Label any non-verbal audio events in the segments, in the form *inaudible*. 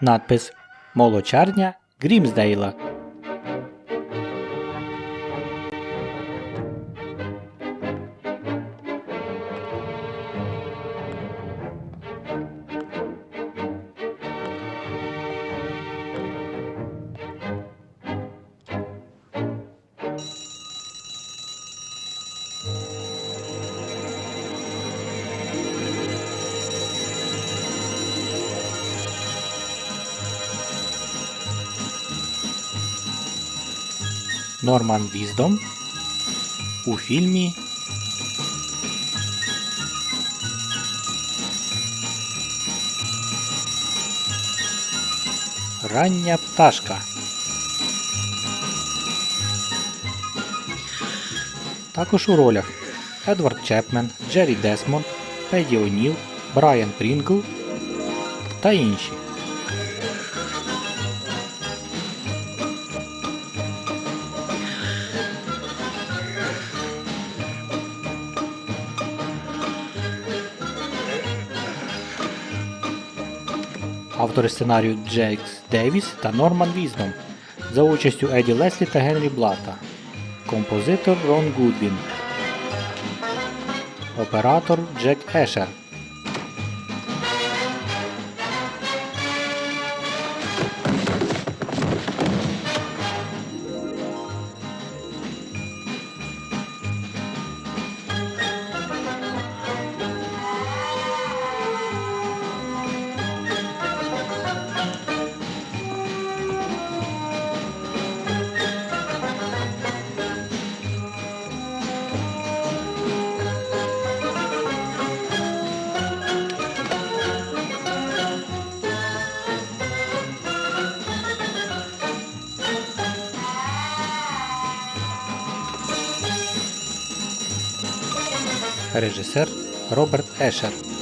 Надпис Молочарня Грімсдейла. Норман Віздом у фільмі Рання пташка. Також у ролях Едвард Чепмен, Джері Десмонд, Педі О'Ніл, Брайан Прінгл та інші. Автори сценарію Джейкс Девіс та Норман Віздом за участю Еді Леслі та Генрі Блата. Композитор Рон Гудвін. Оператор Джек Ешер. Роберт Ешер.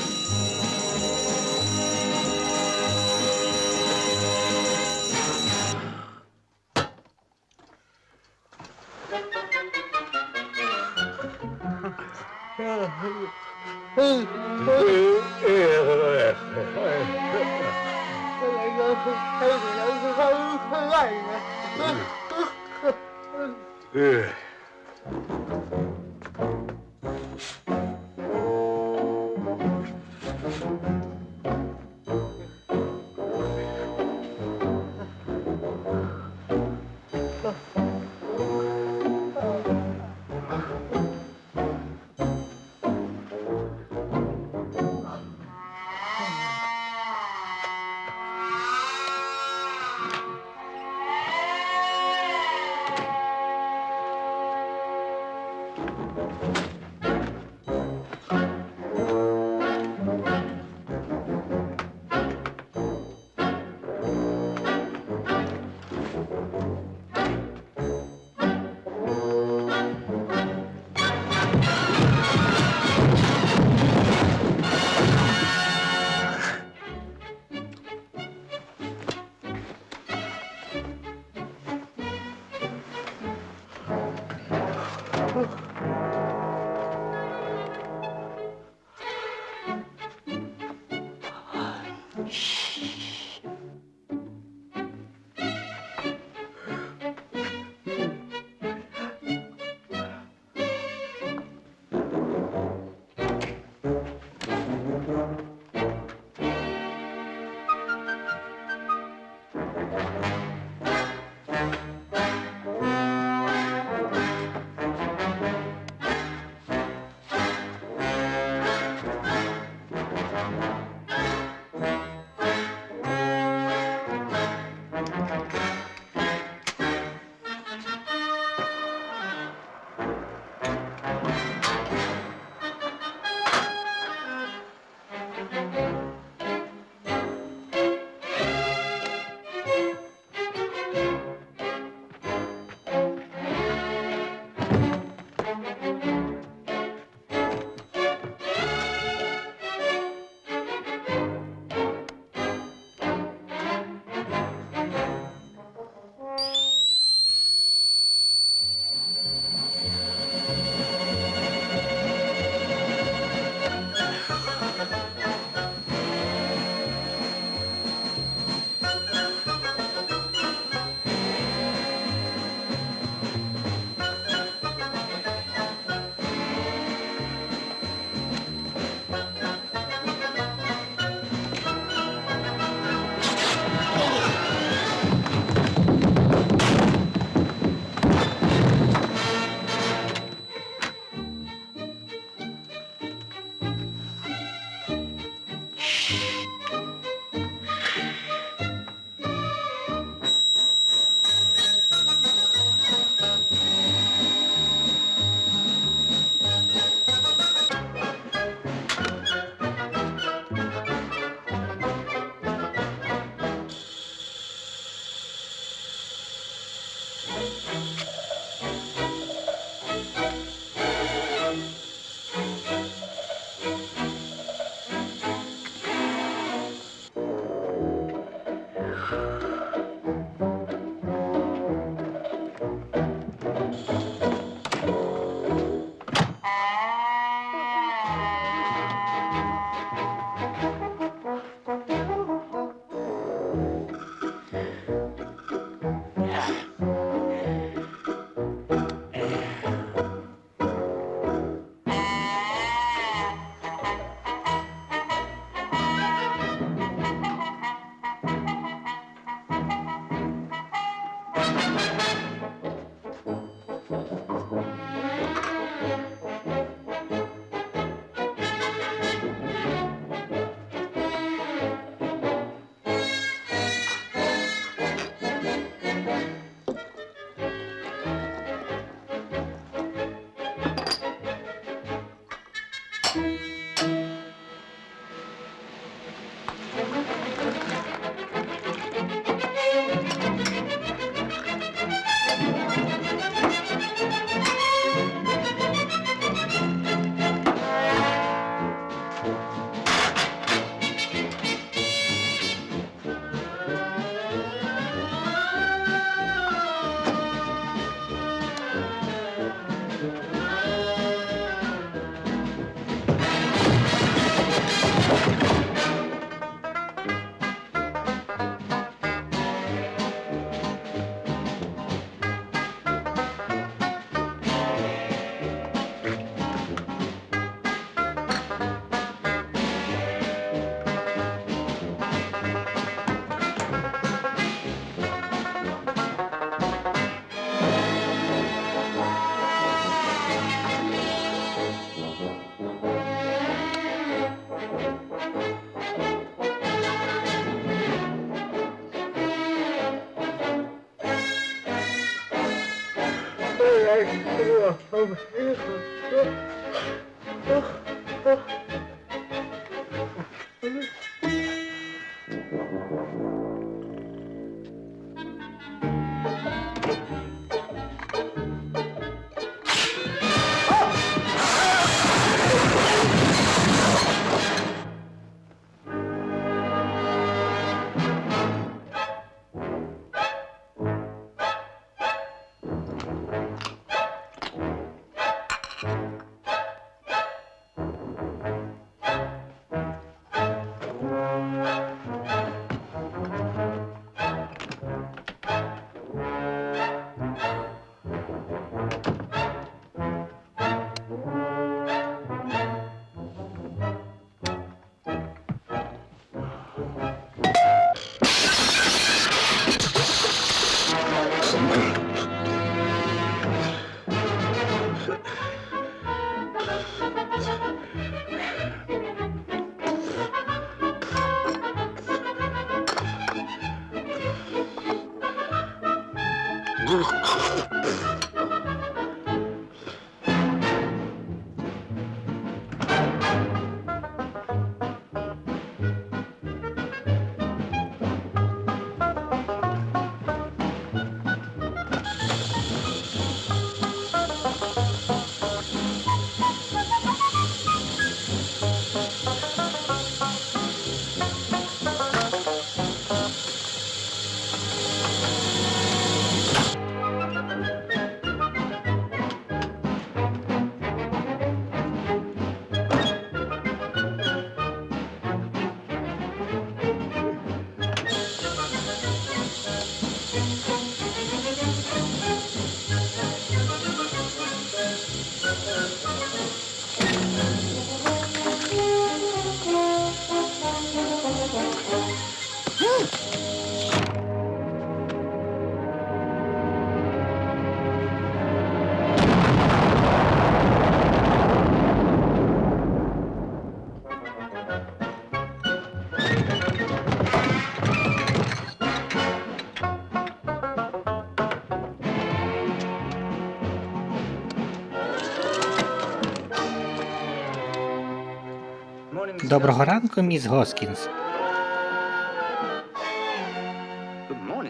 Доброго ранку, міс Госкінс.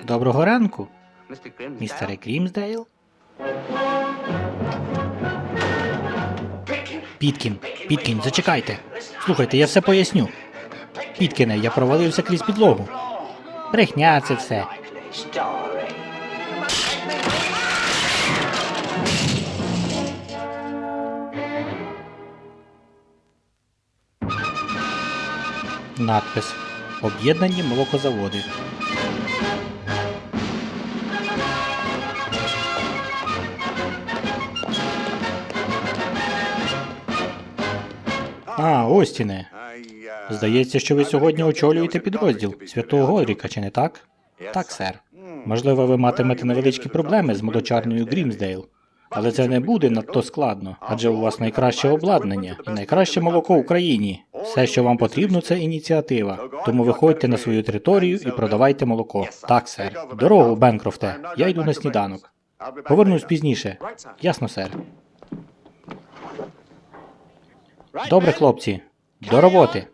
Доброго ранку, містере Грімсдейл. Піткін, Піткін, зачекайте. Слухайте, я все поясню. Піткіне, я провалився крізь підлогу. Брехня це все. Надпис. Об'єднані молокозаводи. А, Остіне. Здається, що ви сьогодні очолюєте підрозділ Святого Годріка, чи не так? Так, сер. Можливо, ви матимете невеличкі проблеми з молочарною Грімсдейл. Але це не буде надто складно, адже у вас найкраще обладнання і найкраще молоко в Україні. Все, що вам потрібно, це ініціатива. Тому виходьте на свою територію і продавайте молоко. Так, сер. Дорогу, Бенкрофте. Я йду на сніданок. Повернусь пізніше. Ясно, сер. Добре, хлопці. До роботи.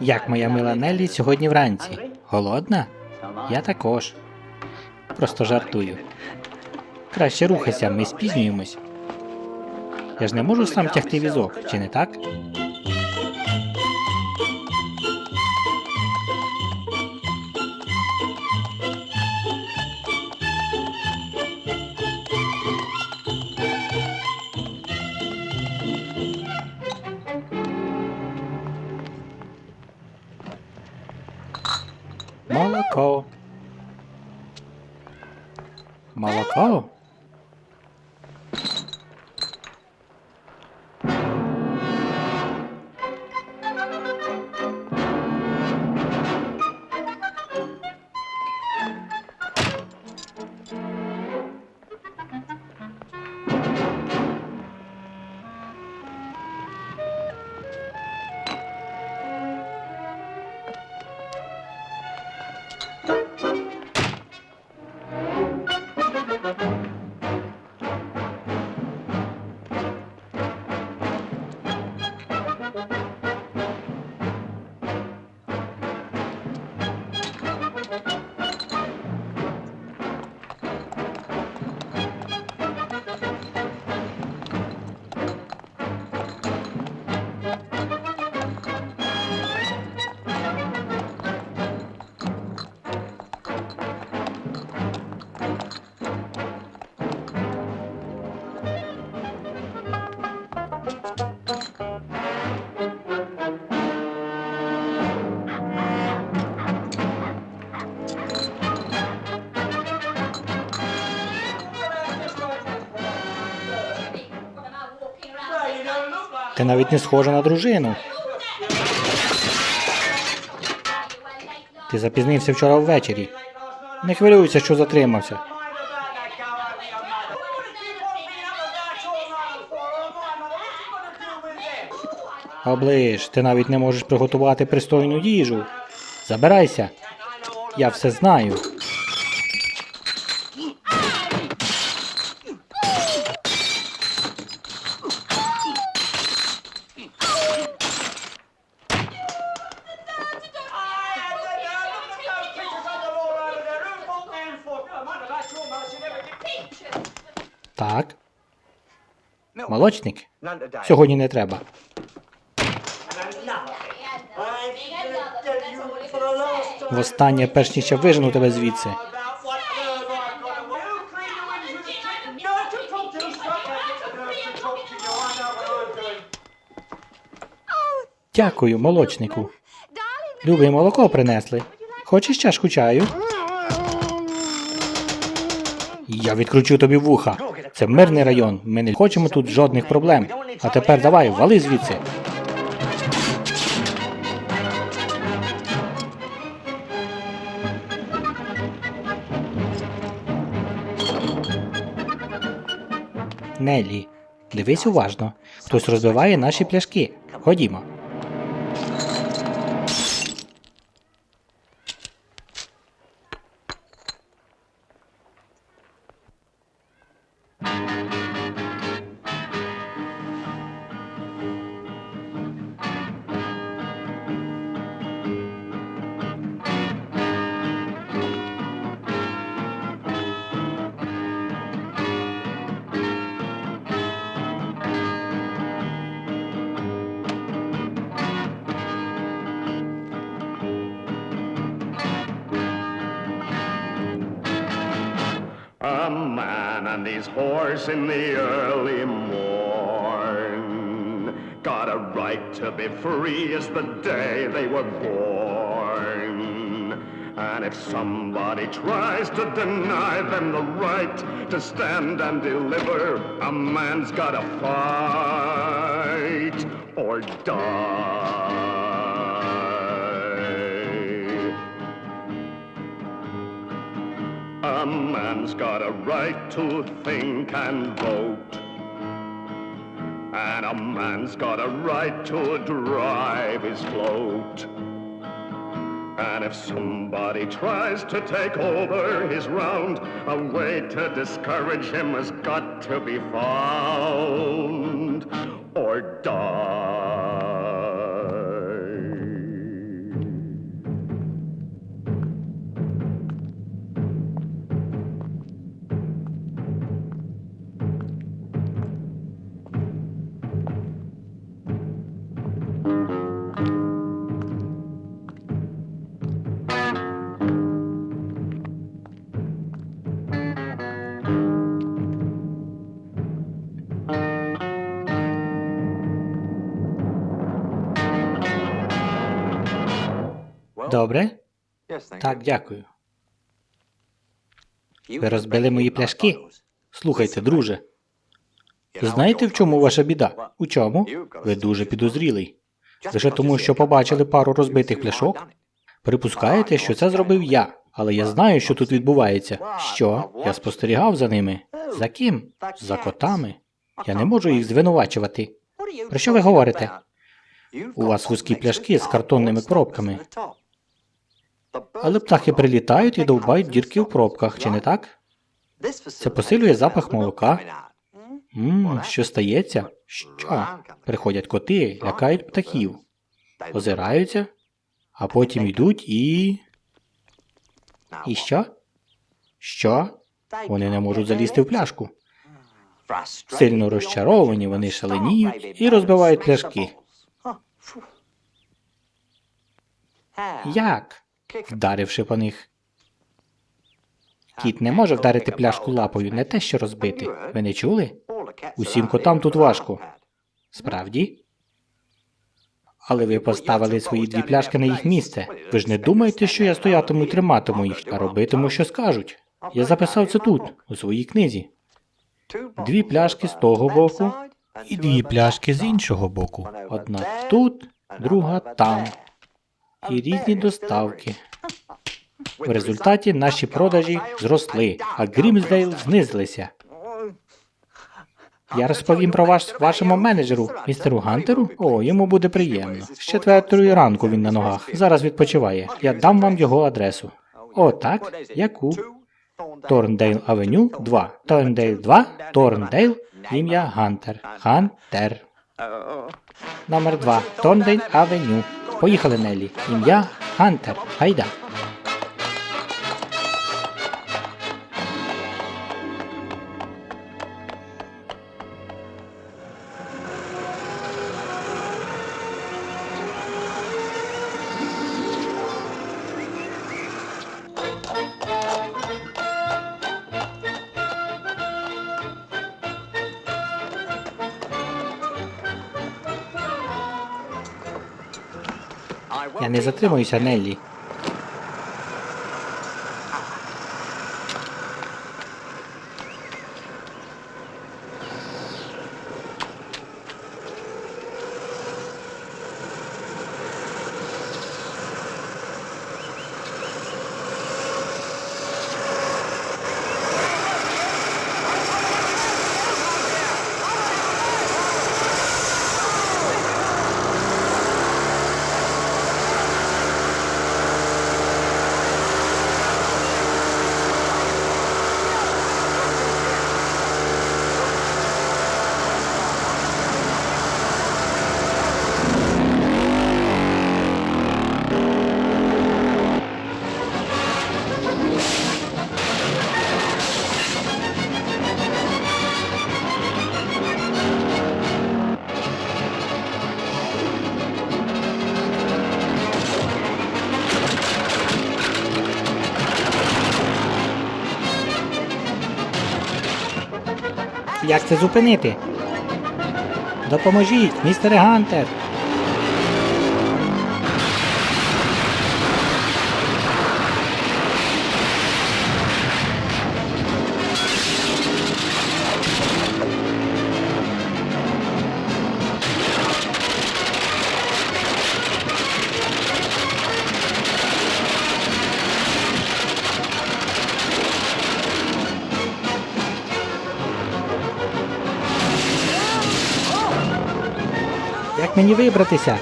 Як моя мила Неллі сьогодні вранці? Голодна? Я також. Просто жартую. Краще рухайся, ми спізнюємось. Я ж не можу сам тягти візок, чи не так? Молоко? Навіть не схожа на дружину. Ти запізнився вчора ввечері. Не хвилюйся, що затримався. Оближ, ти навіть не можеш приготувати пристойну їжу. Забирайся. Я все знаю. Молочник? Сьогодні не треба. Востаннє, перш ніж я вижену тебе звідси. Дякую, молочнику. Любий молоко принесли. Хочеш чашку чаю? Я відкручу тобі вуха. Це мирний район. Ми не хочемо тут жодних проблем. А тепер давай, вали звідси. Нелі, дивись уважно. Хтось розбиває наші пляшки. Ходімо. Tries to deny them the right to stand and deliver, a man's gotta fight or die. A man's got a right to think and vote. And a man's got a right to drive his float. And if somebody tries to take over his round, a way to discourage him has got to be found Добре? Так, дякую. Ви розбили мої пляшки? Слухайте, друже. Знаєте, в чому ваша біда? У чому? Ви дуже підозрілий. Лише тому, що побачили пару розбитих пляшок? Припускаєте, що це зробив я, але я знаю, що тут відбувається. Що? Я спостерігав за ними. За ким? За котами. Я не можу їх звинувачувати. Про що ви говорите? У вас вузькі пляшки з картонними коробками. Але птахи прилітають і довбають дірки в пробках, чи не так? Це посилює запах молока. Ммм, що стається? Що? Приходять коти, лякають птахів, озираються, а потім йдуть і. І що? Що? Вони не можуть залізти в пляшку. Сильно розчаровані, вони шаленіють і розбивають пляшки. Як? Вдаривши по них. Кіт не може вдарити пляшку лапою, не те, що розбити. Ви не чули? Усім котам тут важко. Справді? Але ви поставили свої дві пляшки на їх місце. Ви ж не думаєте, що я стоятиму і триматиму їх, а робитиму, що скажуть. Я записав це тут, у своїй книзі. Дві пляшки з того боку і дві пляшки з іншого боку. Одна тут, друга там. І різні доставки. В результаті наші продажі зросли, а Грімсдейл знизилися. Я розповім про вас вашому менеджеру, містеру Гантеру. О, йому буде приємно. З четвертої ранку він на ногах. Зараз відпочиває. Я дам вам його адресу. О, так? Яку? Торндейл Авеню 2. Торндейл 2. Торндейл. Ім'я Гантер. Гантер. Номер 2. Торндейл Авеню. Поїхали, Нелі. Ім'я Хантер. Гайда. Я не затримуюся, Неллі. Як це зупинити? Допоможіть, містере Гантер! Мені вибратися?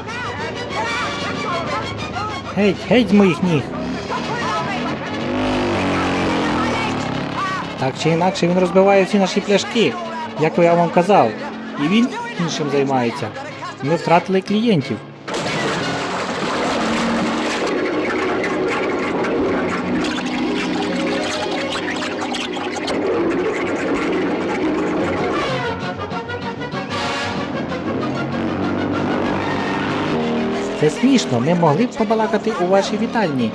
Геть, геть з моїх ніг! Так чи інакше він розбиває всі наші пляшки, як я вам казав. І він іншим займається. Ми втратили клієнтів. Смішно, ми могли б побалакати у вашій вітальні.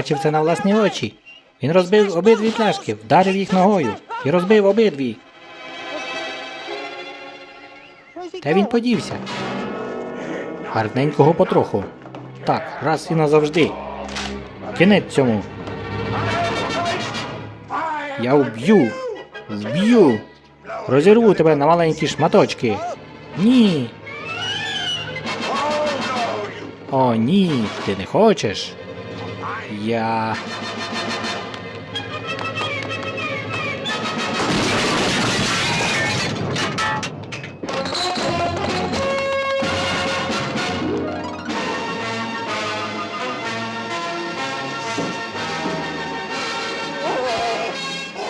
Бачив це на власні очі. Він розбив обидві пляшки, вдарив їх ногою і розбив обидві. Де він подівся? Гарненького потроху. Так, раз і назавжди. Кінець цьому. Я вб'ю. Вб'ю. Розірву тебе на маленькі шматочки. Ні. О, ні, ти не хочеш. Я.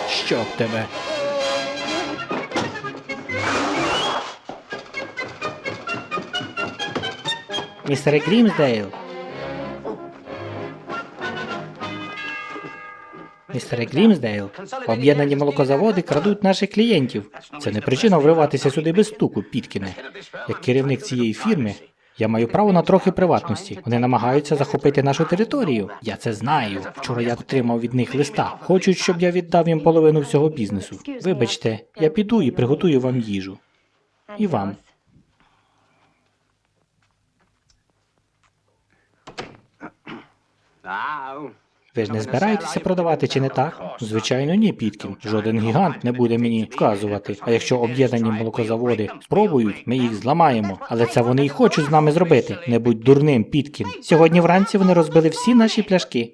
Щоб тебе. Містере Грімсдейл. Містере Грімсдейл, об'єднані молокозаводи крадуть наших клієнтів. Це не причина вриватися сюди без стуку, Піткіне. Як керівник цієї фірми, я маю право на трохи приватності. Вони намагаються захопити нашу територію. Я це знаю. Вчора я отримав від них листа. Хочуть, щоб я віддав їм половину всього бізнесу. Вибачте, я піду і приготую вам їжу. І вам. Ви ж не збираєтеся продавати чи не так? Звичайно, ні, Піткін. Жоден гігант не буде мені вказувати. А якщо об'єднані молокозаводи спробують, ми їх зламаємо. Але це вони й хочуть з нами зробити. Не будь дурним, Піткін. Сьогодні вранці вони розбили всі наші пляшки.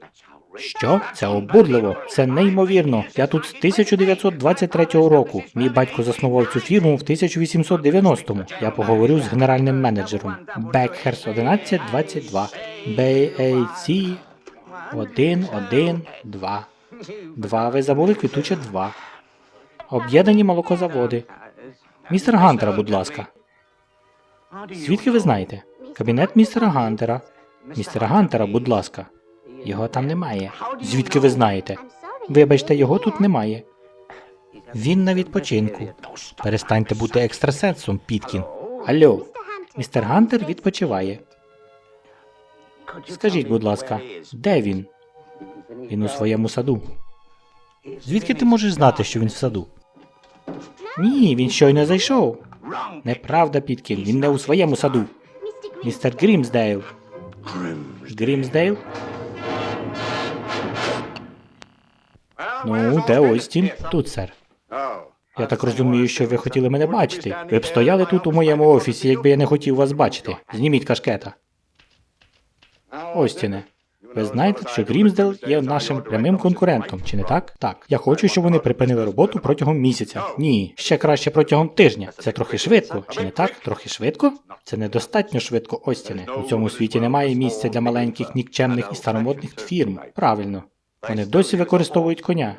Що? Це обурливо. Це неймовірно. Я тут з 1923 року. Мій батько заснував цю фірму в 1890-му. Я поговорю з генеральним менеджером. Бекхерс 1122. BAC один, один, два. Два. Ви забули квітуче два. Об'єднані молокозаводи. Містер Гантера, будь ласка. Звідки ви знаєте? Кабінет містера Гантера. Містера Гантера, будь ласка. Його там немає. Звідки ви знаєте? Вибачте, його тут немає. Він на відпочинку. Перестаньте бути екстрасенсом, Піткін. Алло, містер Гантер відпочиває. Скажіть, будь ласка, де він? Він у своєму саду. Звідки ти можеш знати, що він в саду? Ні, він щойно зайшов. Неправда, Піткін, він не у своєму саду. Містер Грімсдейл. Грімсдейл? Ну, де Остін? Тут, сер. Я так розумію, що ви хотіли мене бачити. Ви б стояли тут у моєму офісі, якби я не хотів вас бачити. Зніміть кашкета. Остіне. Ви знаєте, що Грімсдейл є нашим прямим конкурентом, чи не так? Так. Я хочу, щоб вони припинили роботу протягом місяця. Ні, ще краще протягом тижня. Це трохи швидко, чи не так? Трохи швидко? Це недостатньо швидко, Остіне. У цьому світі немає місця для маленьких нікчемних і старомодних фірм. Правильно. Вони досі використовують коня.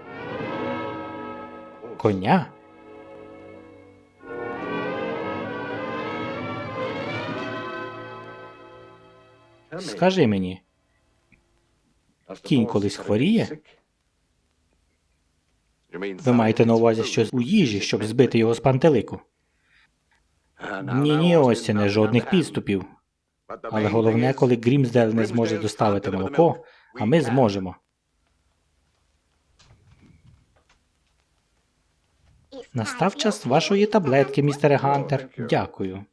Коня? Скажи мені, кінь колись хворіє? Ви маєте на увазі щось у їжі, щоб збити його з пантелику? Ні, ні, Остіне, жодних підступів. Але головне, коли Грімсдейл не зможе доставити молоко, а ми зможемо. Настав час вашої таблетки, містере Гантер. Дякую.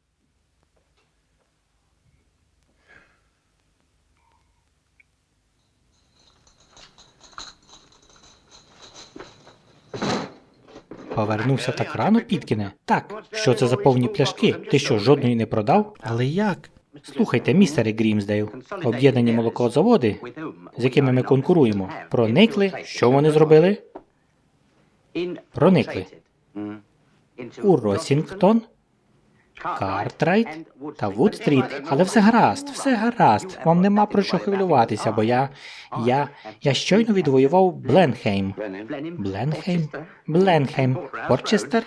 Повернувся так рано, Піткіне? Так. Що це за повні пляшки? Ти що, жодної не продав? Але як? Слухайте, містере Грімсдейл, об'єднані молокозаводи, з якими ми конкуруємо, проникли. Що вони зробили? Проникли У Росінгтон, Картрайт та Вуд-стріт. Але все гаразд, все гаразд. Вам нема про що хвилюватися, бо я. я. я щойно відвоював Бленхейм. Бленхейм? Бленхейм. Порчестер?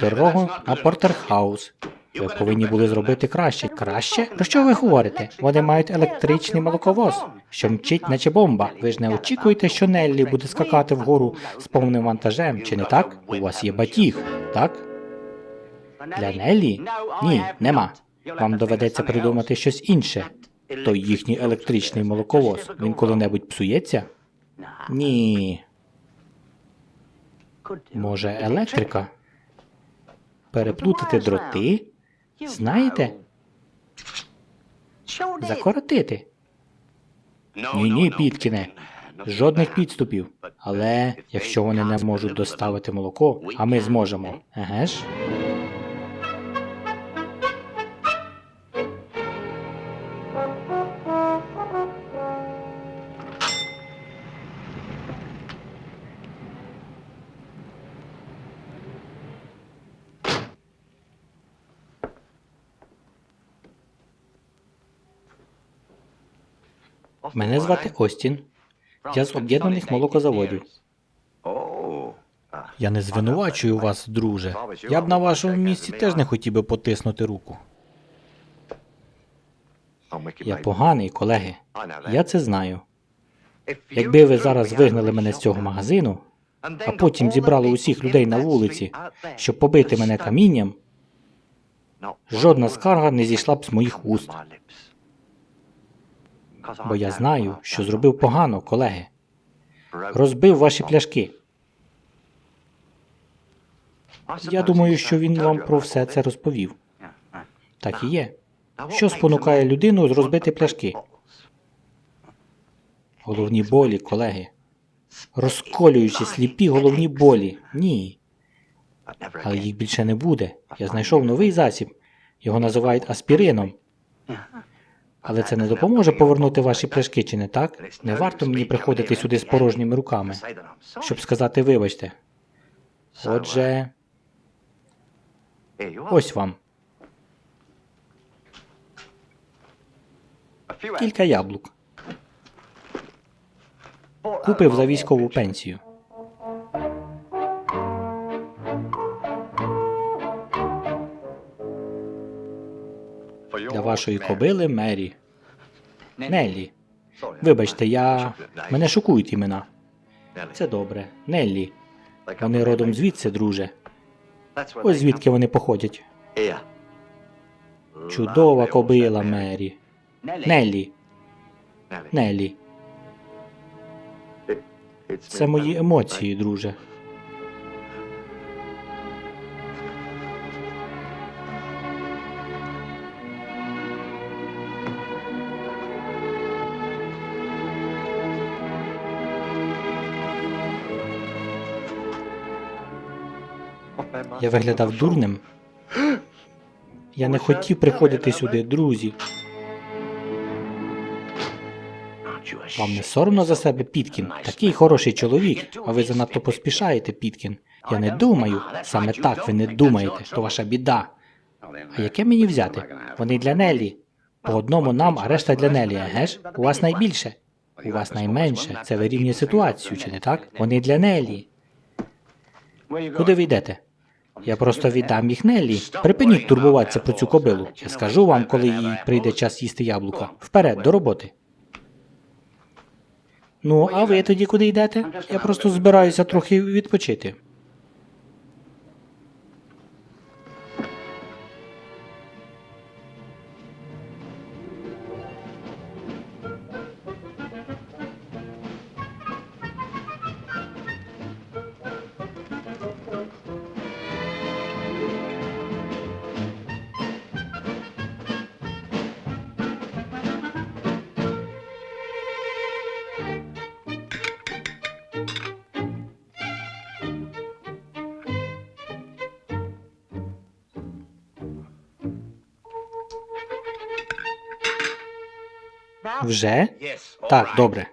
Дорогу на Портерхаус. Ви повинні були зробити краще. Краще? Про що ви говорите? Вони мають електричний молоковоз, що мчить, наче бомба. Ви ж не очікуєте, що Неллі буде скакати вгору з повним вантажем, чи не так? У вас є батіг, так? Для Неллі? Ні, нема. Вам доведеться придумати щось інше. Той їхній електричний молоковоз. Він коли-небудь псується? Ні. Може, електрика? Переплутати дроти? Знаєте? Закоротити. Ні, ні, Піткіне. Жодних підступів. Але якщо вони не можуть доставити молоко, а ми зможемо. Еге ж? Мене звати Остін. Я з об'єднаних молокозаводів. Я не звинувачую вас, друже. Я б на вашому місці теж не хотів би потиснути руку. Я поганий, колеги. Я це знаю. Якби ви зараз вигнали мене з цього магазину, а потім зібрали усіх людей на вулиці, щоб побити мене камінням, жодна скарга не зійшла б з моїх уст. Бо я знаю, що зробив погано, колеги. Розбив ваші пляшки. Я думаю, що він вам про все це розповів. Так і є. Що спонукає людину розбити пляшки? Головні болі, колеги. Розколюючи сліпі головні болі. Ні. Але їх більше не буде. Я знайшов новий засіб. Його називають аспірином. Але це не допоможе повернути ваші пляшки, чи не так? Не варто мені приходити сюди з порожніми руками, щоб сказати вибачте. Отже, ось вам. Кілька яблук. Купив за військову пенсію. Вашої кобили Мері. Неллі. Вибачте, я. Мене шокують імена. Це добре. Неллі. Вони родом звідси, друже. Ось звідки вони походять. Чудова кобила, Мері. Неллі. Неллі. Це мої емоції, друже. Я виглядав дурним. Я не хотів приходити сюди, друзі. Вам не соромно за себе, Піткін? Такий хороший чоловік, а ви занадто поспішаєте, Піткін. Я не думаю. Саме так ви не думаєте, то ваша біда. А яке мені взяти? Вони для Нелі. По одному нам, а решта для Нелі, еге ж? У вас найбільше. У вас найменше. Це вирівнює ситуацію, чи не так? Вони для Нелі. Куди ви йдете? Я просто віддам їх Неллі. Припиніть турбуватися про цю кобилу. Я скажу вам, коли їй прийде час їсти яблука. Вперед, до роботи. Ну, а ви тоді куди йдете? Я просто збираюся трохи відпочити. Вже? Так, добре.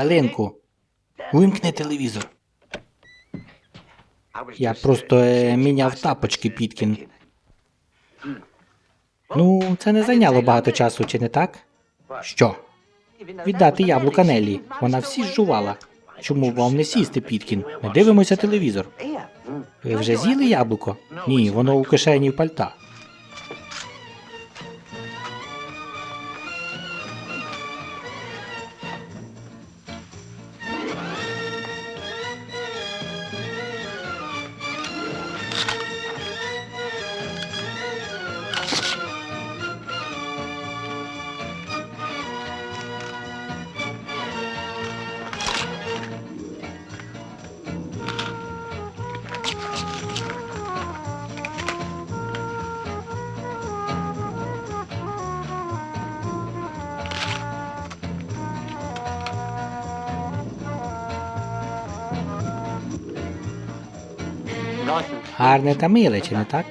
Хвилинку. Вимкни телевізор. Я просто е, міняв тапочки, Піткін. Ну, це не зайняло багато часу, чи не так? Що? Віддати яблука Неллі. Вона всі жувала. Чому вам не сісти, Піткін? Ми дивимося телевізор. Ви вже з'їли яблуко? Ні, воно у кишені пальта. Гарне та миле, чи не так?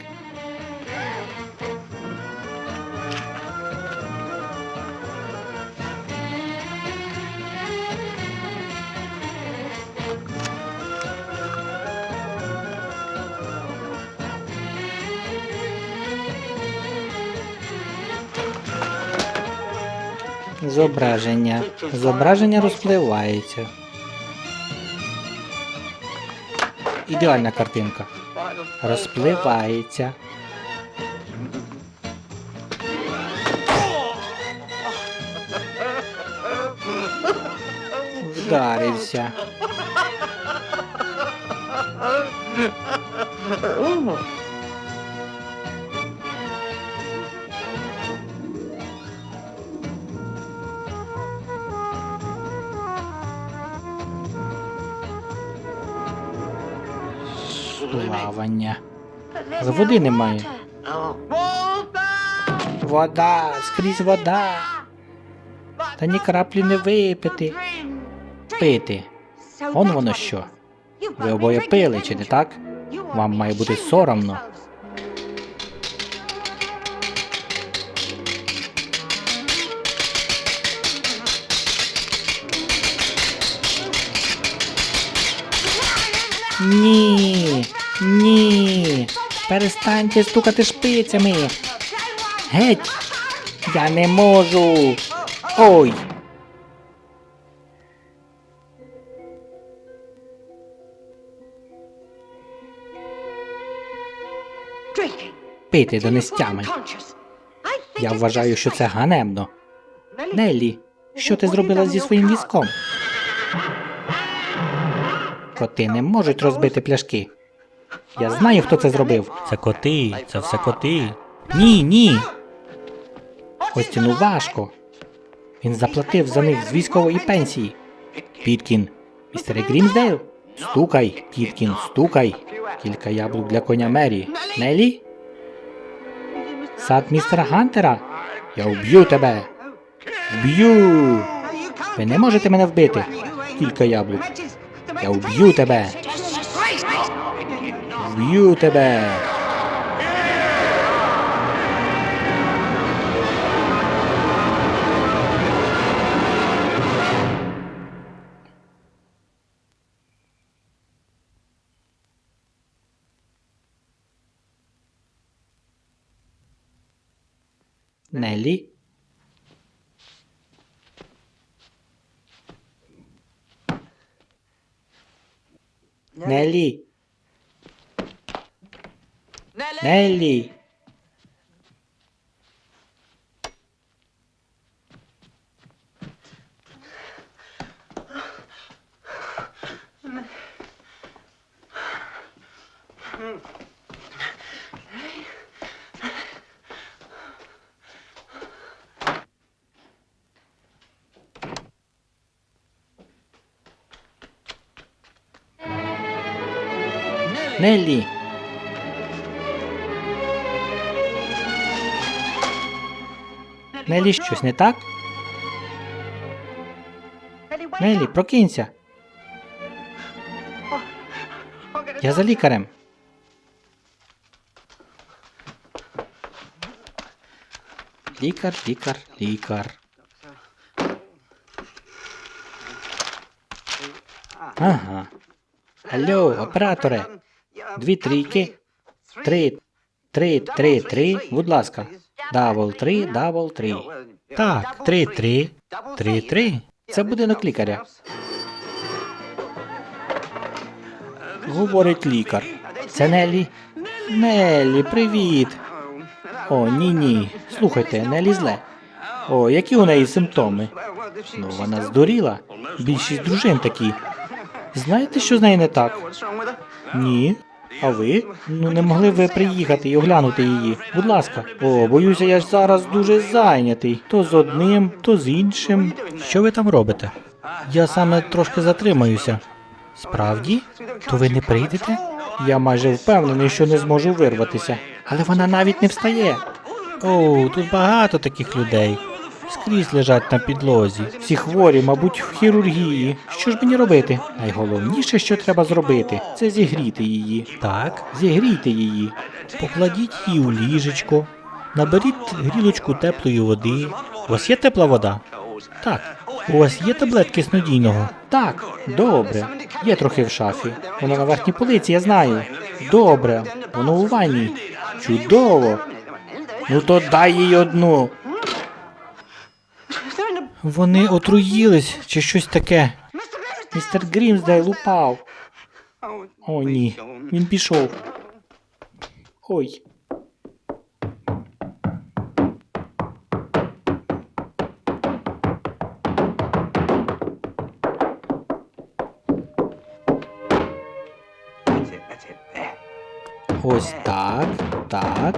Зображення. Зображення розпливається. Ідеальна картинка. Розпливається. Вдарився. Плавання. Води немає. Вода, скрізь вода. Та ні краплі не випити. Пити. Он воно що. Ви обоє пили, чи не так? Вам має бути соромно. Ні, ні. Перестаньте стукати шпицями. Геть. Я не можу. Ой. Пити до нестями. Я вважаю, що це ганебно. Неллі, що ти зробила зі своїм візком? Коти не можуть розбити пляшки. Я знаю, хто це зробив. Це коти, це все коти. Ні, ні. Остіну важко. Він заплатив за них з військової пенсії. Піткін, містере Грімсдейл? Стукай, Піткін, стукай. Кілька яблук для коня Мері. Нелі? Сад містера Гантера? Я вб'ю тебе. Вб'ю. Ви не можете мене вбити. Кілька яблук. Я вб'ю тебе. Вб'ю тебе. Нелі? Нелі? Нелі? Нелі? Нелі, щось не так? Нелі, прокинься. Я за лікарем. Лікар, лікар, лікар. Ага. Алло, операторе. Дві трійки. Три. Три, три, три. Будь ласка. Double три, double три. Так, три, три. Три, три. Це будинок лікаря. Говорить лікар. Це Нелі. Нелі, привіт. О, ні, ні. Слухайте, Нелі зле. О, які у неї симптоми? Ну, вона здуріла. Більшість дружин такі. Знаєте, що з нею не так? Ні. А ви? Ну не могли ви приїхати і оглянути її. Будь ласка. О, боюся, я ж зараз дуже зайнятий. То з одним, то з іншим. Що ви там робите? Я саме трошки затримаюся. Справді? То ви не прийдете? Я майже впевнений, що не зможу вирватися. Але вона навіть не встає. О, тут багато таких людей. Скрізь лежать на підлозі. Всі хворі, мабуть, в хірургії. Що ж мені робити? Найголовніше, що треба зробити, це зігріти її. Так, зігрійте її. Покладіть її у ліжечко. Наберіть грілочку теплої води. У вас є тепла вода? Так. У вас є таблетки снодійного? Так. Добре. Є трохи в шафі. Воно на верхній полиці, я знаю. Добре. Воно у ванні. Чудово. Ну то дай їй одну. Вони отруїлись чи щось таке. Містер Грімсдейл упав. О, ні. Він пішов. Ой. Ось так, так.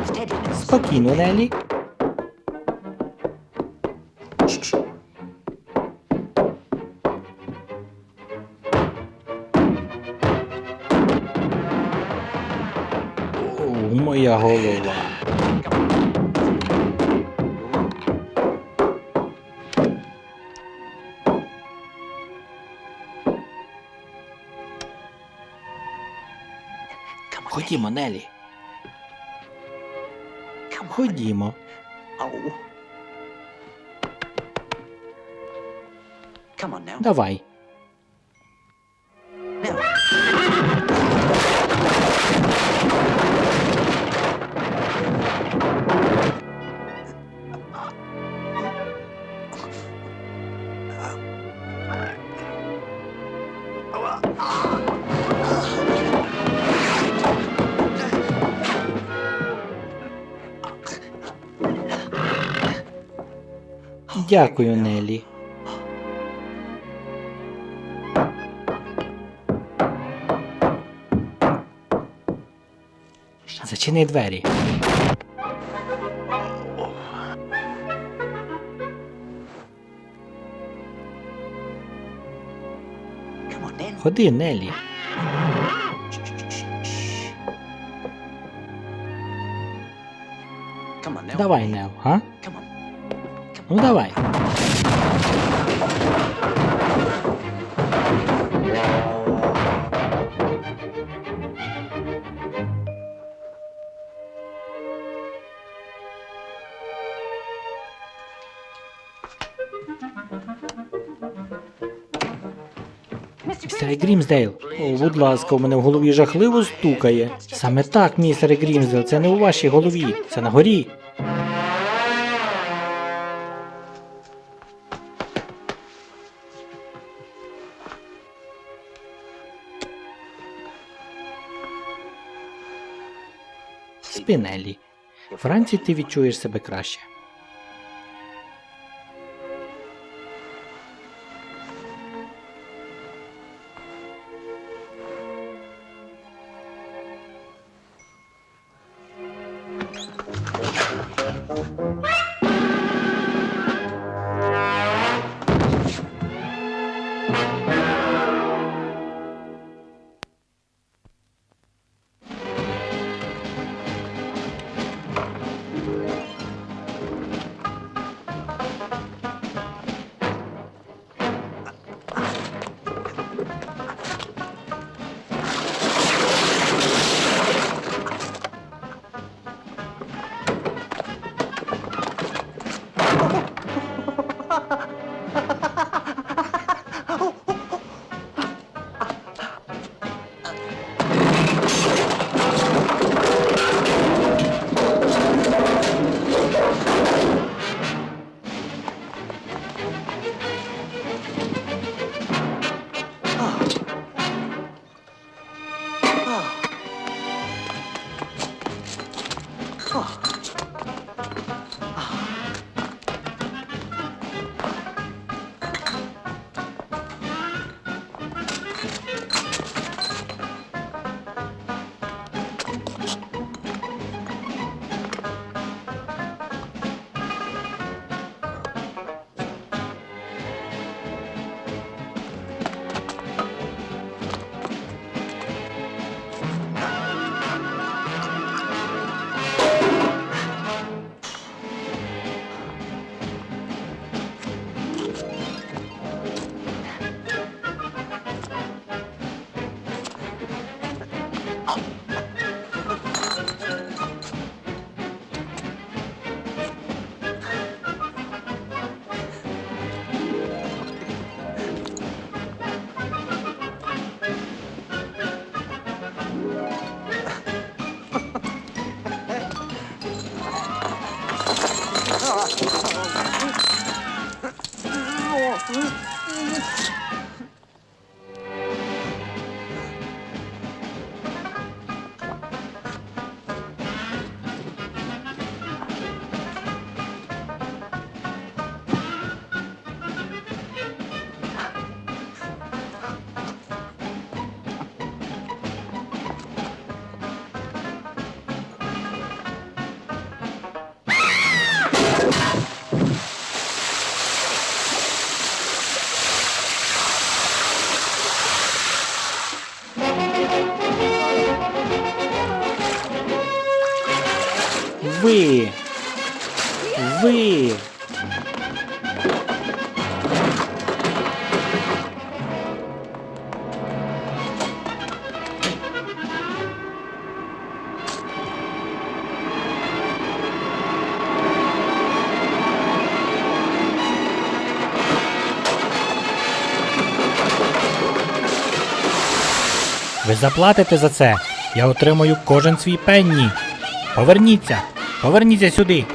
Спокійно, Нелі. Моя голова. Ходімо, Нелі. Ходімо. Давай. Дякую, Нелі. Зачини двері. Ходи, Нелі. Давай, Нелі, га? Ну давай. Містере Грімсдейл, о, будь ласка, у мене в голові жахливо стукає. Саме так, містере Грімсдейл, це не у вашій голові, це на горі. Спінелі. Вранці ти відчуєш себе краще. Заплатите за це. Я отримаю кожен свій пенні. Поверніться! Поверніться сюди.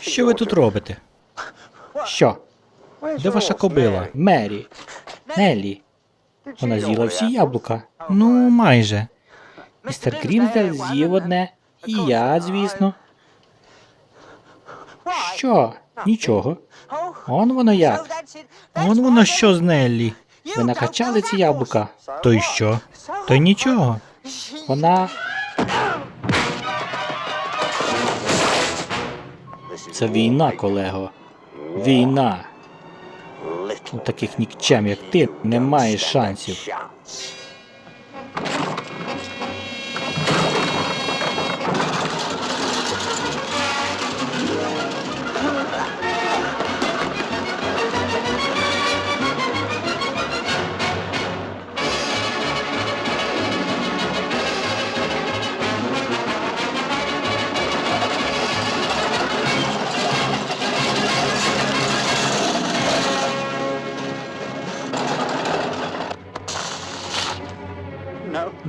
Що ви тут робите? Що? Де ваша кобила? Мері. Неллі. Вона з'їла всі яблука. Ну, майже. Містер Грімсдейл з'їв одне. І я, звісно. Що? Нічого. Он воно як. Он воно що з Неллі. Ви накачали ці яблука? То й що? То й нічого. Вона. Це війна, колего. Війна. У таких нікчем, як ти, немає шансів.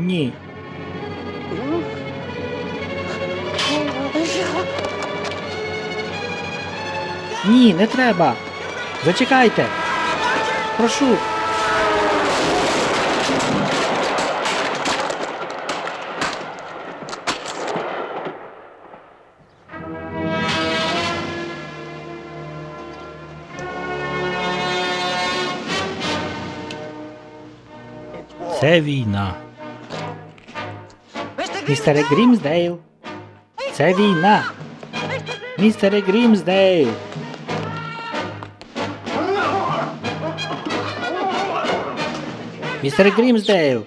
Ні. Ні, не треба. Зачекайте. Прошу. Це війна. Містере Грімсдейл. Це війна. Містере Грімсдейл. Містере Грімсдейл.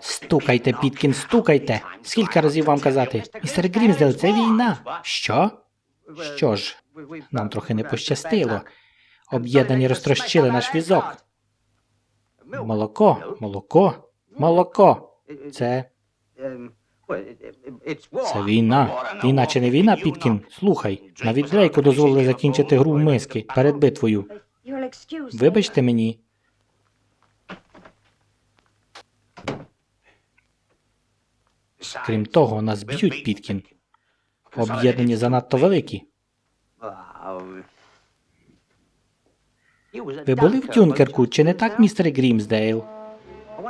Стукайте, Піткін, стукайте. Скільки разів вам казати? Містер Грімсдейл, це війна. Що? Що ж, нам трохи не пощастило. Об'єднані розтрощили наш візок. Молоко, молоко, молоко. Це. Це війна. Війна чи не війна, Піткін? Слухай, навіть Дрейку дозволили закінчити гру в миски перед битвою. Вибачте мені. Крім того, нас б'ють, Піткін. Об'єднані занадто великі. Ви були в Дюнкерку, чи не так, містер Грімсдейл?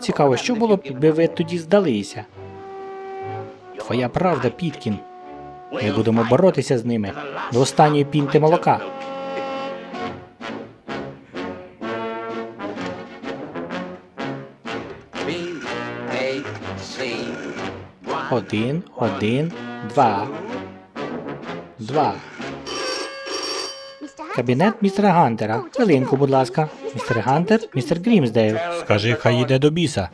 Цікаво, що було б, якби ви тоді здалися? Твоя правда, Піткін. Ми будемо боротися з ними до останньої пінти молока. Один, один, два. Два. Кабінет містера Гантера. Хвилинку, будь ласка. Містер Гантер, містер Грімсдейл. Скажи, хай йде до біса.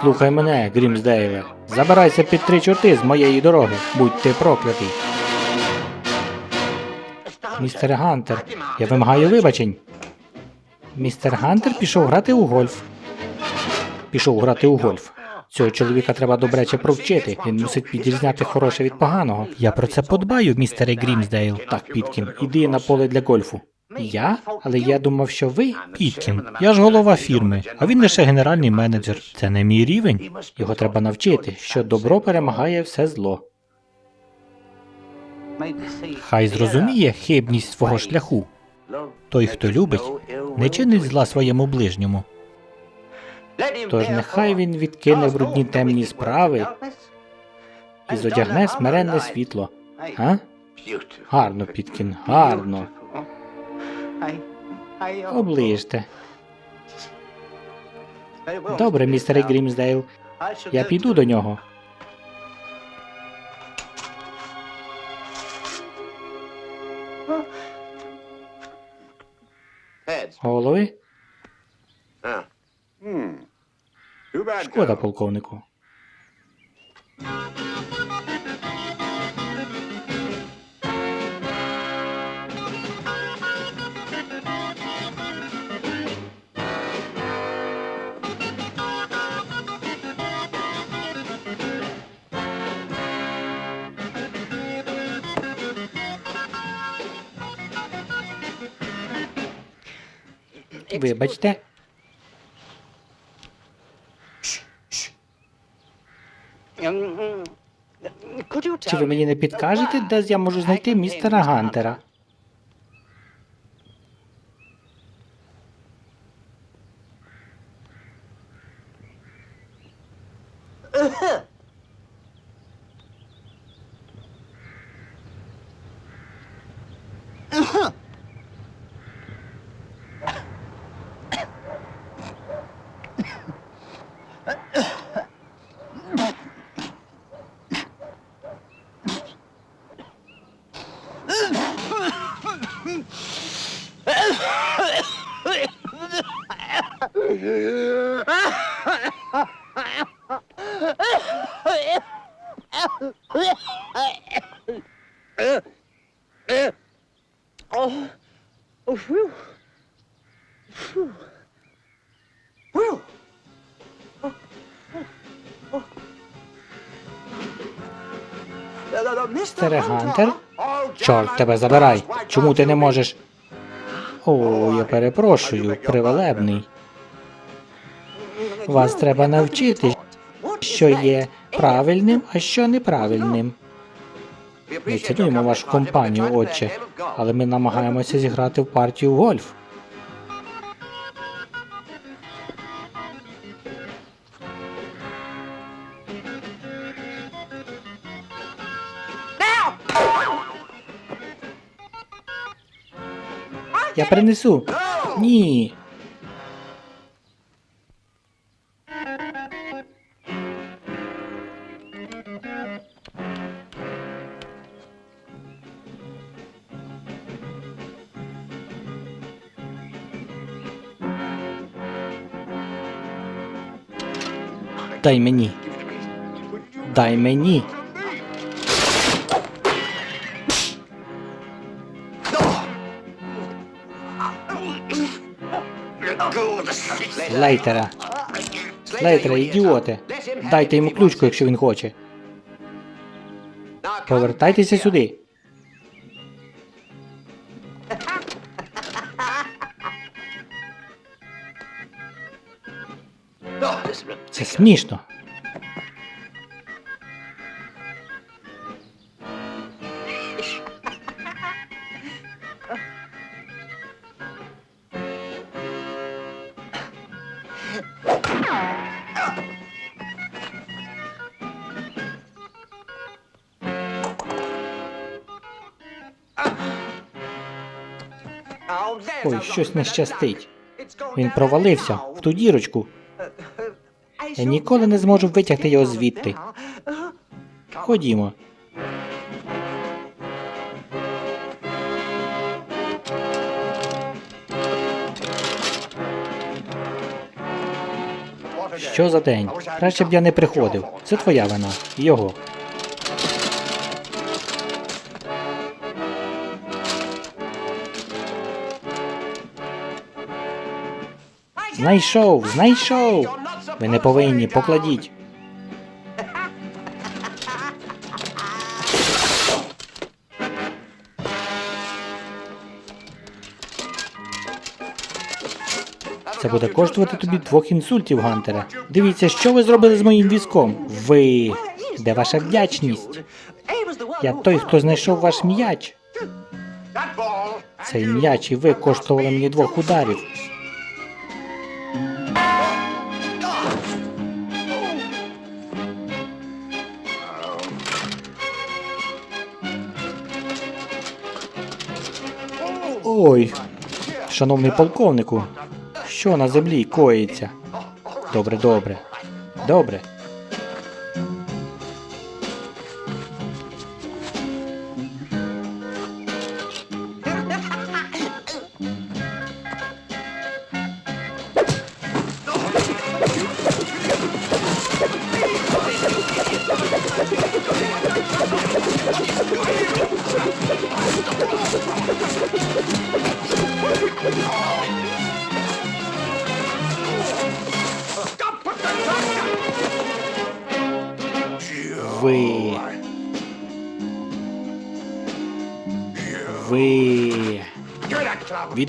Слухай мене, Грімсдейле. Забирайся під три чорти з моєї дороги. Будь ти проклятий. Містер Гантер, я вимагаю вибачень. Містер Гантер пішов грати у гольф. Пішов грати у гольф. Цього чоловіка треба добряче провчити. Він мусить відрізняти хороше від поганого. Я про це подбаю, містере Грімсдейл. Так, Піткін, іди на поле для гольфу. Я? Але я думав, що ви. Піткін, я ж голова фірми, а він лише генеральний менеджер. Це не мій рівень. Його треба навчити, що добро перемагає все зло. Хай зрозуміє хибність свого шляху. Той, хто любить, не чинить зла своєму ближньому. Тож нехай він відкине брудні темні справи і зодягне смиренне світло. А? Гарно, Піткін, гарно. Оближте. Добре, містере Грімсдейл. Я піду до нього. Голови? Шкода, полковнику. Вибачте. Чи ви мені не підкажете, де я можу знайти містера Гантера? Uh-huh. Чорт тебе забирай. Чому ти не можеш? О, я перепрошую, привелебний. Вас треба навчити, що є правильним, а що неправильним. Ми цінуємо вашу компанію, отче, але ми намагаємося зіграти в партію гольф. Я принесу. Ні. Дай мені. Дай мені. Слейтера. Слейтера, ідіоти. Дайте йому ключку, якщо він хоче. Повертайтеся сюди. Це смішно. Щось не щастить. Він провалився в ту дірочку. Я ніколи не зможу витягти його звідти. Ходімо. Що за день? Краще б я не приходив. Це твоя вина. Його. Знайшов, знайшов. Ви не повинні, покладіть. Це буде коштувати тобі двох інсультів, Гантере. Дивіться, що ви зробили з моїм візком. Ви. Де ваша вдячність? Я той, хто знайшов ваш м'яч. Цей м'яч і ви коштували мені двох ударів. Шановний полковнику, що на землі коїться? Добре, добре. Добре.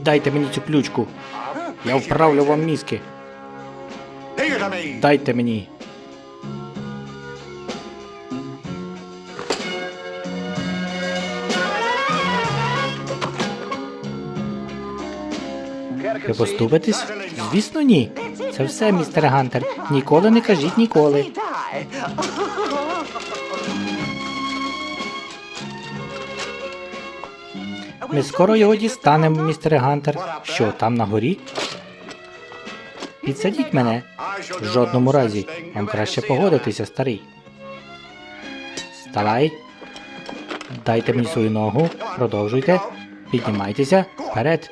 Віддайте мені цю ключку. Я вправлю вам мізки. Дайте мені. Ви поступитесь? Звісно, ні. Це все, містер Гантер. Ніколи не кажіть ніколи. Ми скоро його дістанемо, містере Гантер. Що, там на горі? Підсадіть мене. В жодному разі. Вам краще погодитися, старий. Вставай. Дайте мені свою ногу. Продовжуйте. Піднімайтеся. Вперед.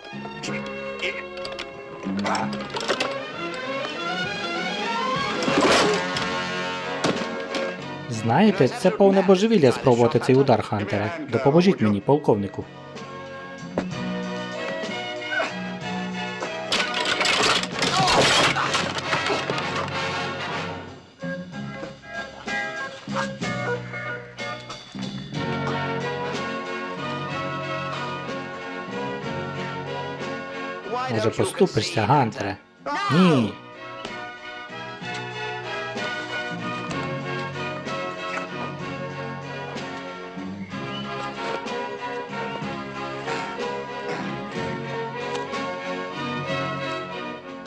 Знаєте, це повне божевілля спробувати цей удар, Хантере. Допоможіть мені, полковнику. Поступишся, Гантере? Ні.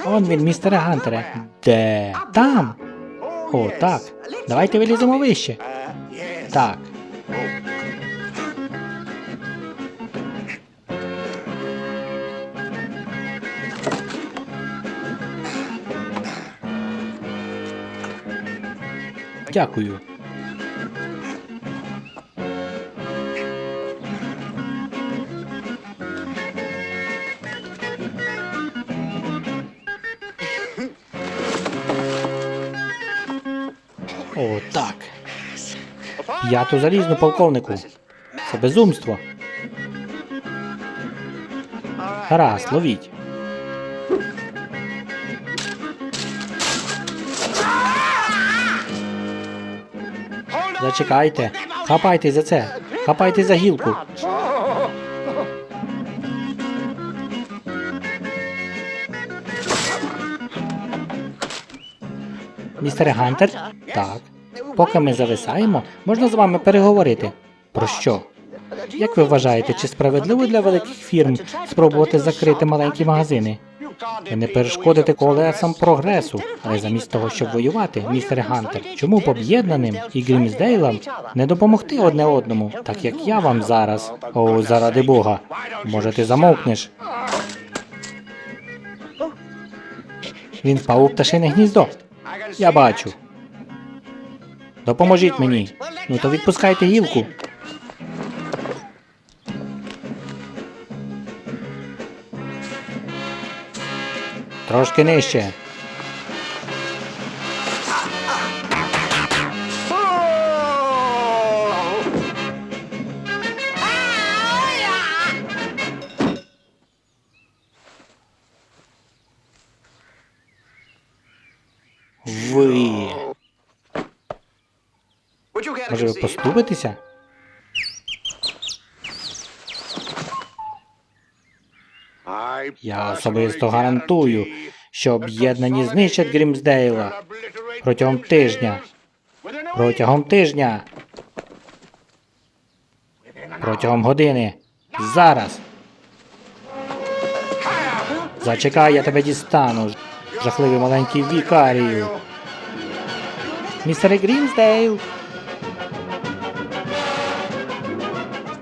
Он він, містере Гантере. Де? Там. О, так. Давайте виліземо вище. Так. Дякую. О, так. П'яту залізну полковнику. Це безумство. Гаразд, ловіть. Зачекайте. Хапайте за це. Хапайте за гілку. Містере Гантер? Так. Поки ми зависаємо, можна з вами переговорити. Про що? Як ви вважаєте, чи справедливо для великих фірм спробувати закрити маленькі магазини? Не перешкодите колесам прогресу, але замість того, щоб воювати, містере Гантер, чому б об'єднаним і Грімсдейлам не допомогти одне одному, так як я вам зараз? О, заради Бога. Може, ти замовкнеш? Він впав у пташине гніздо. Я бачу. Допоможіть мені. Ну то відпускайте гілку. Трошки нижче. Ви. Може ви поступитеся? Я особисто гарантую, що об'єднані знищать Грімсдейла протягом тижня. Протягом тижня. Протягом години. Зараз. Зачекай, я тебе дістану. Жахливий маленький вікарію. Містере Грімсдейл.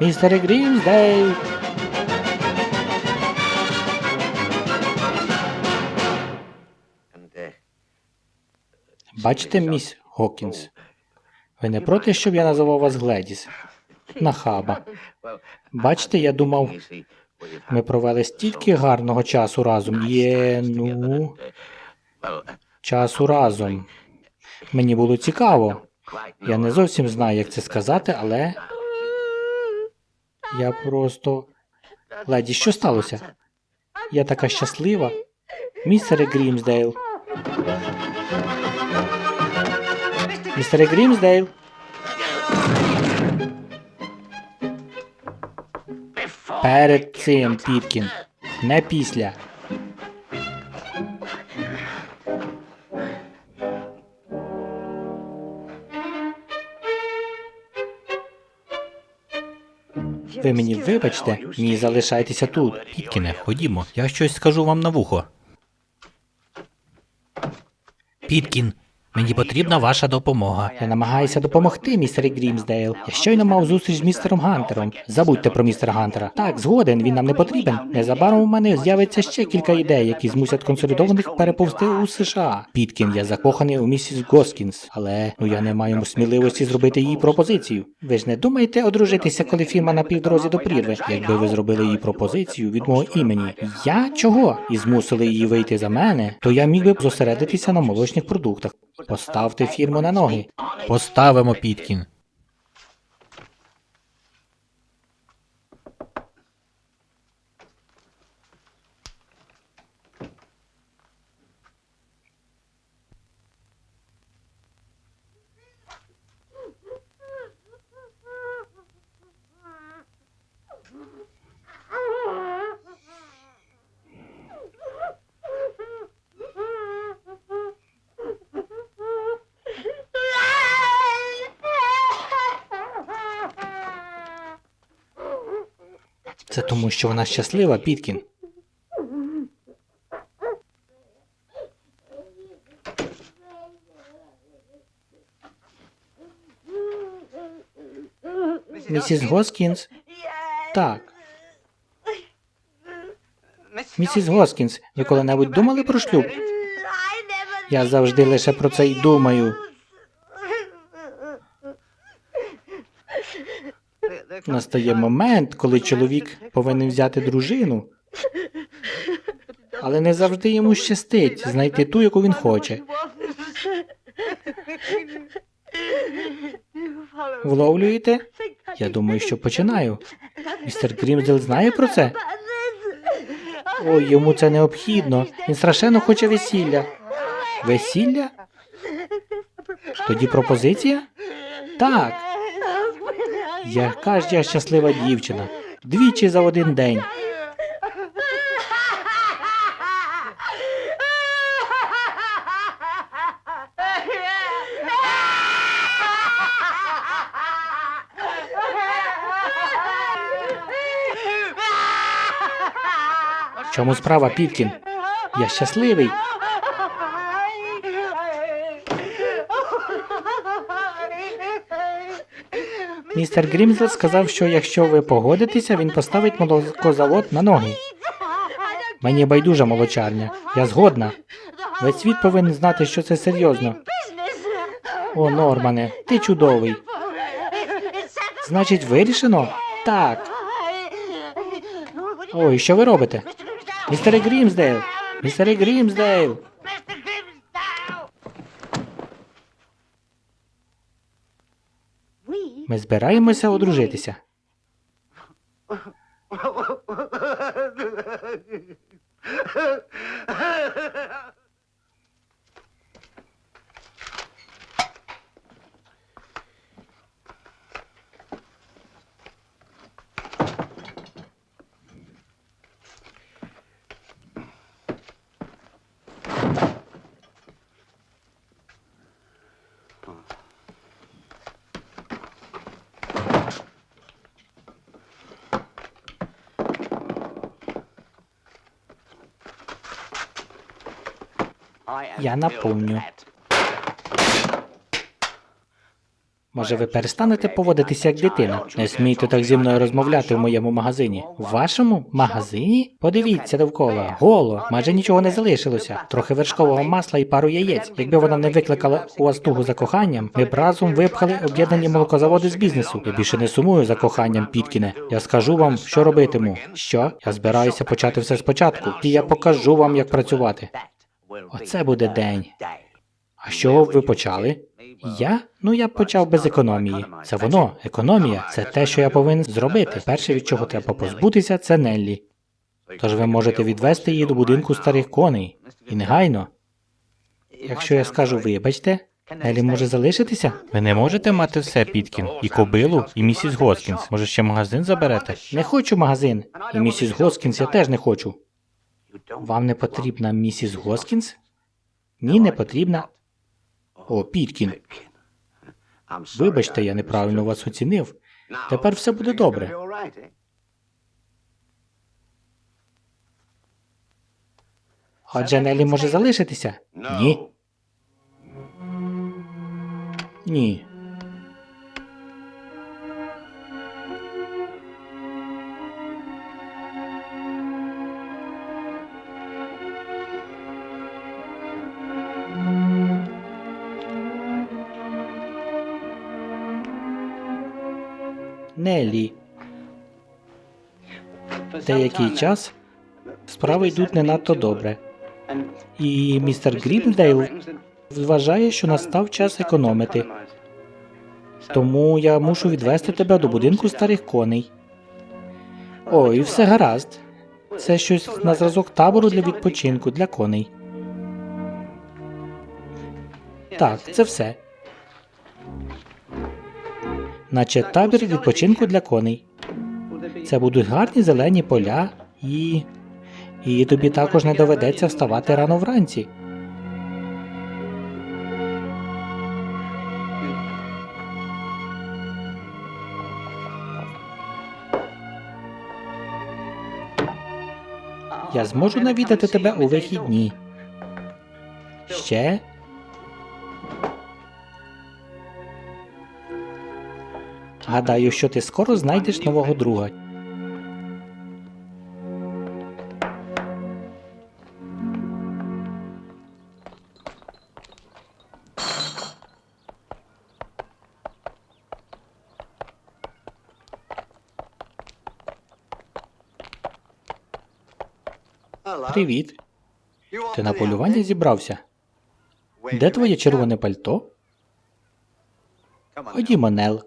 Містере Грімсдейл. Бачите, міс Госкінс? Ви не проти, щоб я називав вас Гледіс? Нахаба. Бачите, я думав, ми провели стільки гарного часу разом. Є, ну, часу разом. Мені було цікаво. Я не зовсім знаю, як це сказати, але. Я просто. Гледіс, що сталося? Я така щаслива. Містере Грімсдейл. Містере Грімсдейл. Перед цим, Піткін. Не після. Ви мені вибачте, ні, залишайтеся тут. Піткіне, ходімо, я щось скажу вам на вухо. Піткін, мені потрібна ваша допомога. Я намагаюся допомогти, містере Грімсдейл. Я щойно мав зустріч з містером Гантером. Забудьте про містера Гантера. Так, згоден, він нам не потрібен. Незабаром у мене з'явиться ще кілька ідей, які змусять консолідованих переповзти у США. Піткін, я закоханий у місіс Госкінс, але ну я не маю сміливості зробити їй пропозицію. Ви ж не думаєте одружитися, коли фірма на півдорозі до прірви? Якби ви зробили їй пропозицію від мого імені, я чого? І змусили її вийти за мене, то я міг би зосередитися на молочних продуктах. Поставте фірму на ноги. Поставимо, Піткін. Це тому, що вона щаслива, Піткін. Місіс Госкінс? Так. Місіс Госкінс, ви коли-небудь думали про шлюб? Я завжди лише про це й думаю. Настає момент, коли чоловік повинен взяти дружину. Але не завжди йому щастить знайти ту, яку він хоче. Вловлюєте? Я думаю, що починаю. Містер Грімсдел знає про це? Ой, йому це необхідно. Він страшенно хоче весілля. Весілля? Тоді пропозиція? Так. Яка ж я щаслива дівчина. Двічі за один день. Чому справа, Піткін? Я щасливий. Містер Грімзел сказав, що якщо ви погодитеся, він поставить молокозавод на ноги. Мені байдужа молочарня. Я згодна. Весь світ повинен знати, що це серйозно. О, Нормане, ти чудовий. Значить, вирішено? Так. Ой, що ви робите? Містере Грімсдейл! Містере Грімсдейл! Ми збираємося одружитися. *laughs* Я наповню. Може, ви перестанете поводитися як дитина? Не смійте так зі мною розмовляти в моєму магазині. У вашому магазині? Подивіться довкола. Голо, майже нічого не залишилося. Трохи вершкового масла і пару яєць. Якби вона не викликала у вас тугу за коханням, ми б разом випхали об'єднані молокозаводи з бізнесу. Я більше не сумую за коханням, Піткіне. Я скажу вам, що робитиму. Що? Я збираюся почати все спочатку, і я покажу вам, як працювати. Оце буде день. А з чого б ви почали? Я? Ну я б почав без економії. Це воно, економія. Це те, що я повинен зробити. Перше, від чого треба позбутися, це Неллі. Тож ви можете відвести її до будинку старих коней. І негайно. Якщо я скажу вибачте, Неллі може залишитися? Ви не можете мати все, Піткін. І кобилу, і місіс Госкінс. Може, ще магазин заберете? Не хочу магазин. І місіс Госкінс я теж не хочу. Вам не потрібна місіс Госкінс? Ні, не потрібна. О, Піткін, вибачте, я неправильно вас оцінив. Тепер все буде добре. Отже, Неллі може залишитися? Ні. Ні. Нелі. Деякий час справи йдуть не надто добре. І містер Грімсдейл вважає, що настав час економити. Тому я мушу відвести тебе до будинку старих коней. О, і все гаразд. Це щось на зразок табору для відпочинку для коней. Так, це все. Наче табір відпочинку для коней. Це будуть гарні зелені поля і. І тобі також не доведеться вставати рано вранці. Я зможу навідати тебе у вихідні. Ще? Гадаю, що ти скоро знайдеш нового друга. Привіт. Ти на полювання зібрався? Де твоє червоне пальто? Ходімо, Нел.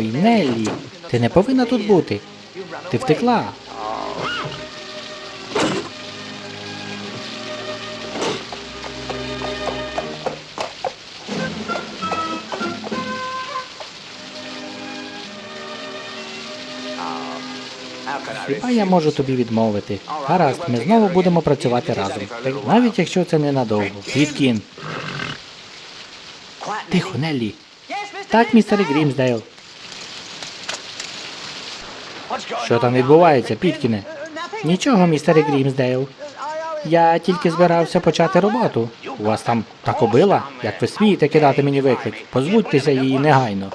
Ой, Неллі, ти не повинна тут бути. Ти втекла. Хіба я можу тобі відмовити? Гаразд, ми знову будемо працювати разом. Навіть якщо це ненадовго. Відкін. Тихо, Неллі. Так, містере Грімсдейл. Що там відбувається, Піткіне? Нічого, містере Грімсдейл. Я тільки збирався почати роботу. У вас там та кобила? Як ви смієте кидати мені виклик? Позбудьтеся її негайно.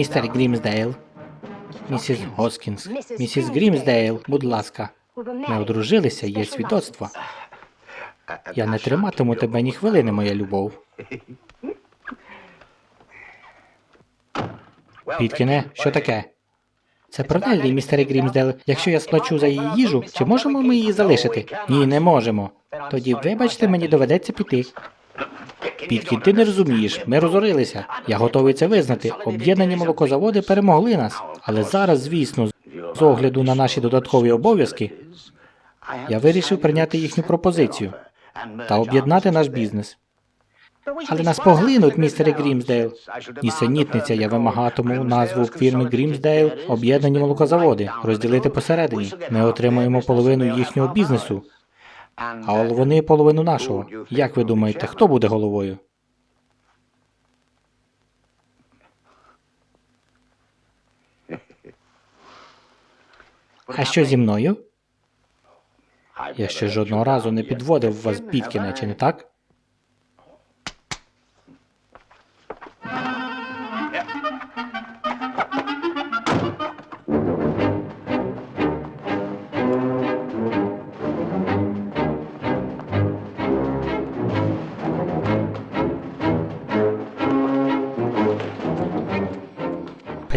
Містер Грімсдейл. Місіс Госкінс. Місіс Грімсдейл, будь ласка. Ми одружилися, є свідоцтво. Я не триматиму тебе ні хвилини, моя любов. Піткіне, що таке? Це Неллі, містере Грімсдейл. Якщо я сплачу за її їжу, чи можемо ми її залишити? Ні, не можемо. Тоді, вибачте, мені доведеться піти. Піткін, ти не розумієш, ми розорилися. Я готовий це визнати. Об'єднані молокозаводи перемогли нас. Але зараз, звісно, з огляду на наші додаткові обов'язки, я вирішив прийняти їхню пропозицію та об'єднати наш бізнес. Але нас поглинуть, містере Грімсдейл. Нісенітниця, я вимагатиму назву фірми Грімсдейл об'єднані молокозаводи, розділити посередині. Ми отримаємо половину їхнього бізнесу, а вони половину нашого. Як ви думаєте, хто буде головою? А що зі мною? Я ще жодного разу не підводив вас Піткіне, чи не так?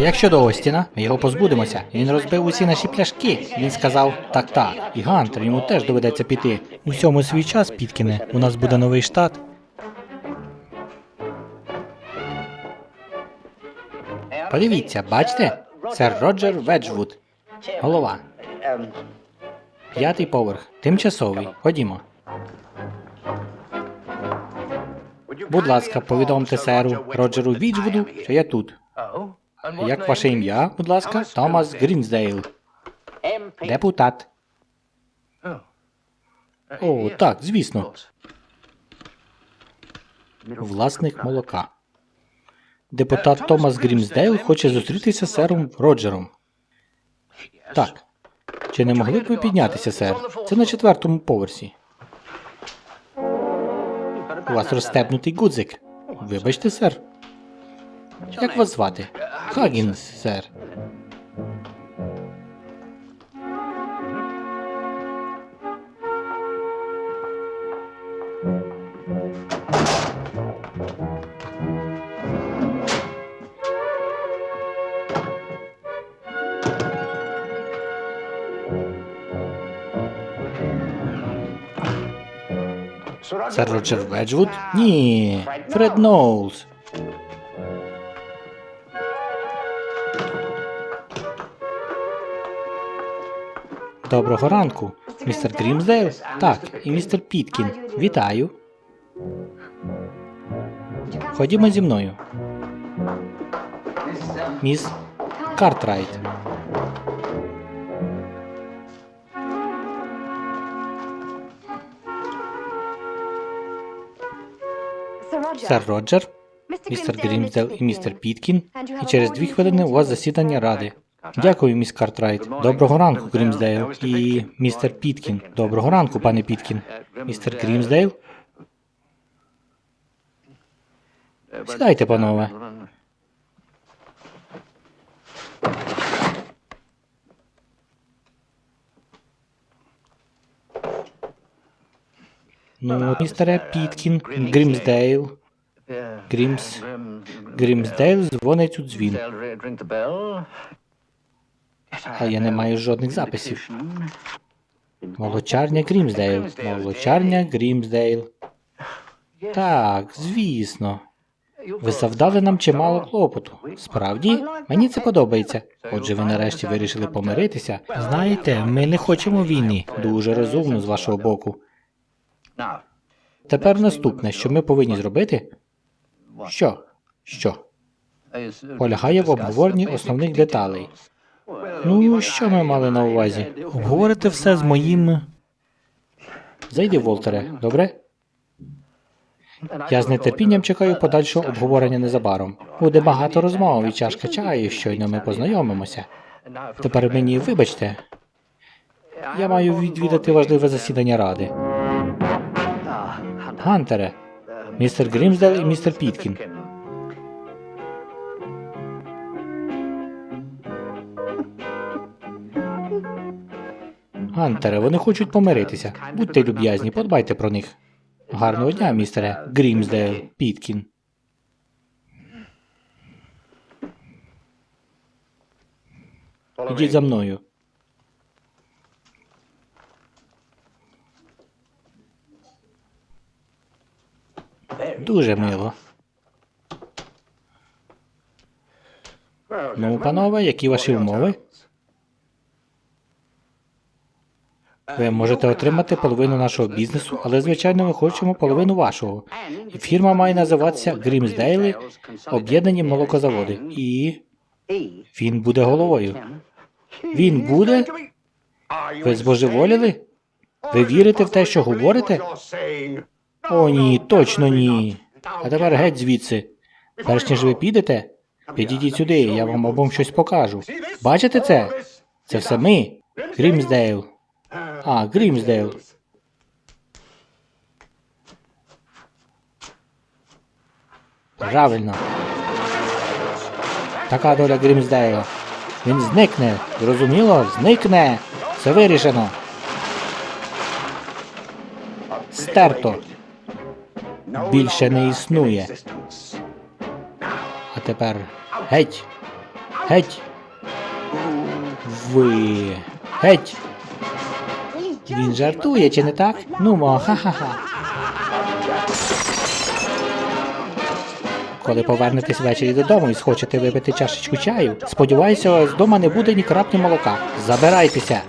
Як щодо Остіна, ми його позбудемося. Він розбив усі наші пляшки. Він сказав так так. І Гантер йому теж доведеться піти. Усьому свій час, Піткіне. У нас буде новий штат. Подивіться, бачите? Сер Роджер Веджвуд. Голова. П'ятий поверх. Тимчасовий. Ходімо. Будь ласка, повідомте серу Роджеру Віджвуду, що я тут. Як ваше ім'я, будь ласка? Томас Грімсдейл. Депутат. О, так, звісно. Власник молока. Депутат Томас Грімсдейл хоче зустрітися з сером Роджером. Так. Чи не могли б ви піднятися, сер? Це на четвертому поверсі. У вас розстебнутий гудзик. Вибачте, сер. Як вас звати? Хагінс, сер. Сер Роджер Веджвуд? Ні. Фред Ноулс. Доброго ранку, містер Грімсдейл? Так, і містер Піткін. Вітаю. Ходімо зі мною. Міс Картрайт. Сер Роджер, містер Грімсдейл і містер Піткін. І через дві хвилини у вас засідання ради. Дякую, міс Картрайт. Доброго ранку, Грімсдейл. І містер Піткін. Доброго ранку, пане Піткін. Містер Грімсдейл? Сідайте, панове. Ну, містере Піткін, Грімсдейл. Грімс. Грімсдейл дзвонить у дзвін. А я не маю жодних записів. Молочарня Грімсдейл. Молочарня Грімсдейл. Так, звісно. Ви завдали нам чимало клопоту. Справді, мені це подобається. Отже, ви нарешті вирішили помиритися. Знаєте, ми не хочемо війни. Дуже розумно з вашого боку. Тепер наступне, що ми повинні зробити? Що? Що? Полягає в обговоренні основних деталей. Ну, що ми мали на увазі? Обговорите все з моїм. Зайди, Волтере, добре? Я з нетерпінням чекаю подальшого обговорення незабаром. Буде багато розмов і чашка чаю, щойно ми познайомимося. Тепер мені вибачте. Я маю відвідати важливе засідання ради. Гантере, містер Грімсдейл і містер Піткін. Гантере, вони хочуть помиритися. Будьте люб'язні, подбайте про них. Гарного дня, містере Грімсдейл Піткін. Ідіть за мною. Дуже мило. Ну, панове, які ваші умови? Ви можете отримати половину нашого бізнесу, але звичайно ми хочемо половину вашого. Фірма має називатися Грімсдейли Об'єднані молокозаводи. І він буде головою. Він буде? Ви збожеволіли? Ви вірите в те, що говорите? О, ні, точно ні. А тепер геть звідси. Перш ніж ви підете, підійдіть сюди, я вам обом щось покажу. Бачите це? Це все ми. Грімсдейл. А, Грімсдейл. Правильно. Така доля Грімсдейла. Він зникне. Зрозуміло? Зникне. Все вирішено. Стерто. Більше не існує. А тепер геть. Геть. Ви. Геть. Він жартує, чи не так? Ну, мо, ха-ха-ха. Коли повернетесь ввечері додому і схочете випити чашечку чаю, сподіваюся, вас вдома не буде ні краплі молока. Забирайтеся.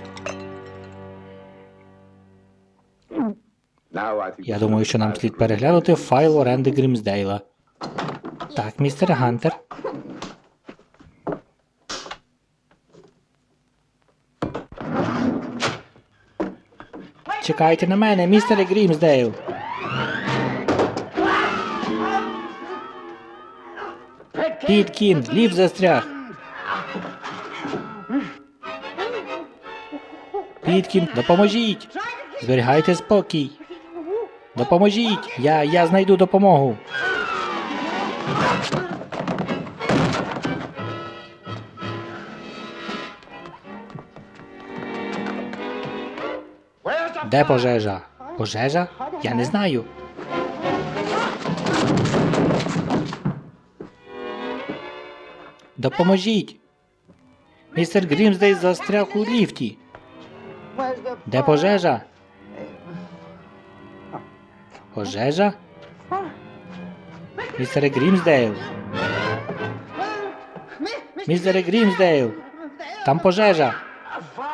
Я думаю, що нам слід переглянути файл оренди Грімсдейла. Так, містер Гантер. Чекайте на мене, містере Грімсдейл. Піткін, лів застряг. Піткін, допоможіть. Зберігайте спокій. Допоможіть. Я, я знайду допомогу. Де пожежа? Пожежа? Я не знаю. Допоможіть. Містер Грімсдей застряг у ліфті. Де пожежа? Пожежа? Містере Грімсдейл. Містере Грімсдейл. Там пожежа.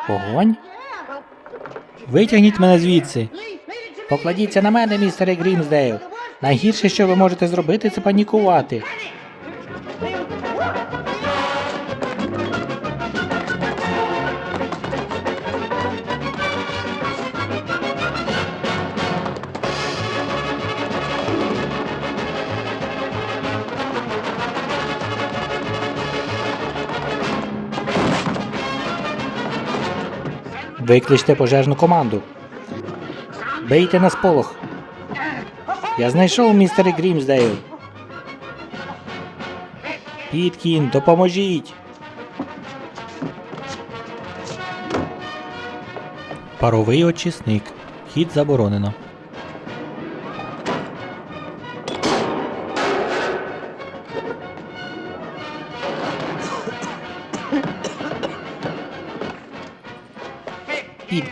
Вогонь? Витягніть мене звідси. Покладіться на мене, містере Грімсдейл. Найгірше, що ви можете зробити, це панікувати. Викличте пожежну команду. Бийте на сполох. Я знайшов містере Грімсдейл. Піткін, допоможіть. Паровий очисник. Хід заборонено.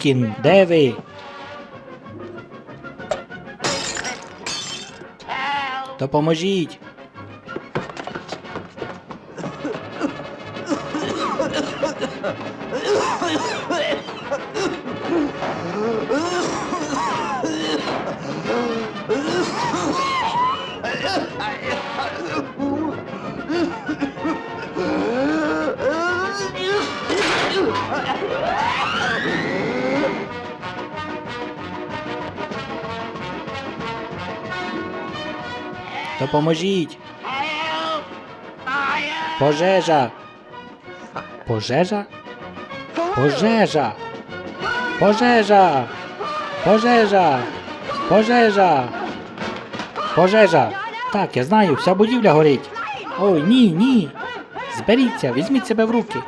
Піткін, де ви? Допоможіть. Допоможіть. Пожежа. Пожежа? Пожежа. Пожежа. Пожежа. Пожежа. Пожежа. Так, я знаю, вся будівля горить. Ой, ні, ні. Зберіться, візьміть себе в руки.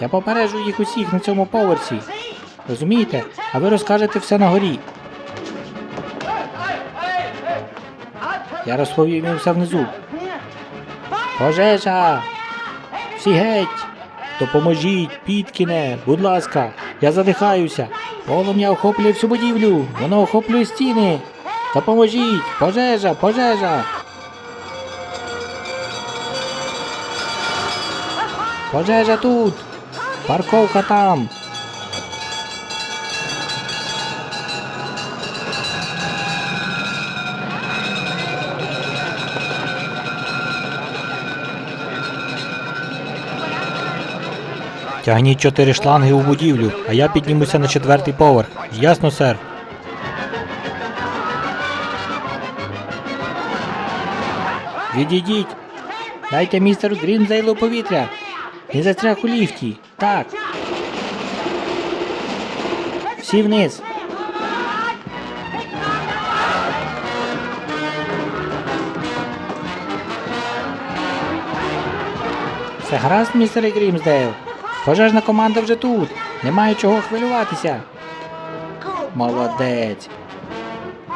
Я попереджу їх усіх на цьому поверсі. Розумієте? А ви розкажете все на горі. Я розповім все внизу. Пожежа! Всі геть! Допоможіть, Піткіне, будь ласка, я задихаюся. Полум'я охоплює всю будівлю, воно охоплює стіни. Допоможіть! Пожежа, пожежа! Пожежа тут! Парковка там! Тягніть чотири шланги у будівлю, а я піднімуся на четвертий поверх. Ясно, сер. Відійдіть! Дайте містеру Грінзейлу повітря! Він застряг у ліфті. Так. Всі вниз. Все гаразд, містере Грімсдейл. Пожежна команда вже тут. Немає чого хвилюватися. Молодець.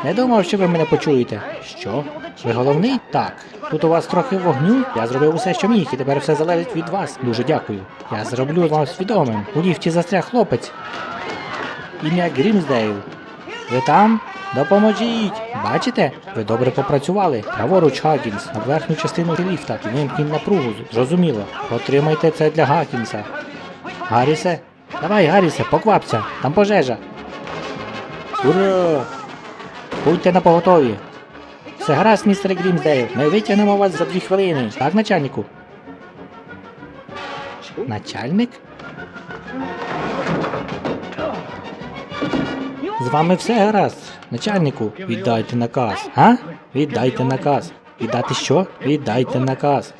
Не думав, що ви мене почуєте. Що? Ви головний? Так. Тут у вас трохи вогню. Я зробив усе, що міг, і тепер все залежить від вас. Дуже дякую. Я зроблю вам свідомим. У ліфті застряг хлопець. Ім'я Грімсдейл. Ви там? Допоможіть! Бачите? Ви добре попрацювали. Праворуч Гакінс, на верхню частину ліфта. І вимкніть напругу. Зрозуміло. Отримайте це для Гакінса. Гаррісе? Давай, Гаррісе, поквапся. Там пожежа. Ура! Будьте на поготові. Все гаразд, містер Грімсдейл. Ми витягнемо вас за дві хвилини. Так, начальнику? Начальник? З вами все гаразд. Начальнику, віддайте наказ. А? Віддайте наказ. Віддати що? Віддайте наказ.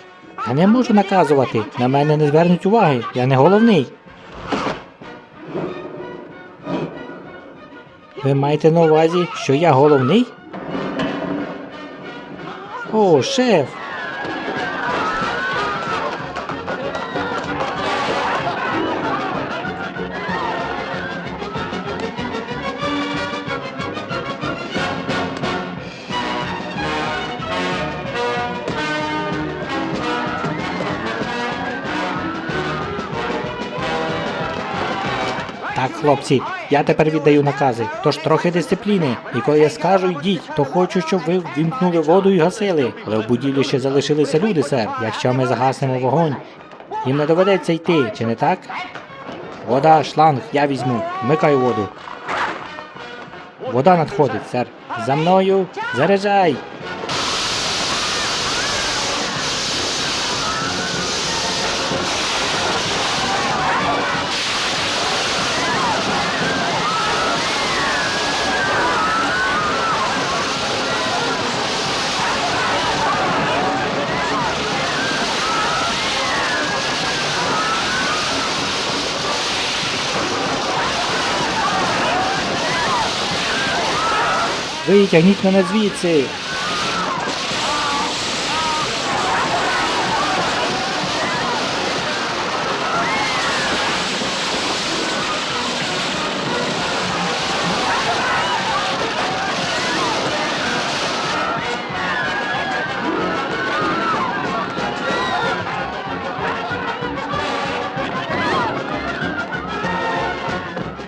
Я не можу наказувати. На мене не звернуть уваги. Я не головний. Ви маєте на увазі, що я головний? О, шеф. Хлопці, я тепер віддаю накази, тож трохи дисципліни. І коли я скажу йдіть, то хочу, щоб ви вімкнули воду і гасили. Але в будівлі ще залишилися люди, сер. Якщо ми загаснемо вогонь, їм не доведеться йти, чи не так? Вода, шланг, я візьму. Вмикаю воду. Вода надходить, сер. За мною. Заряджай. Витягніть мене звідси.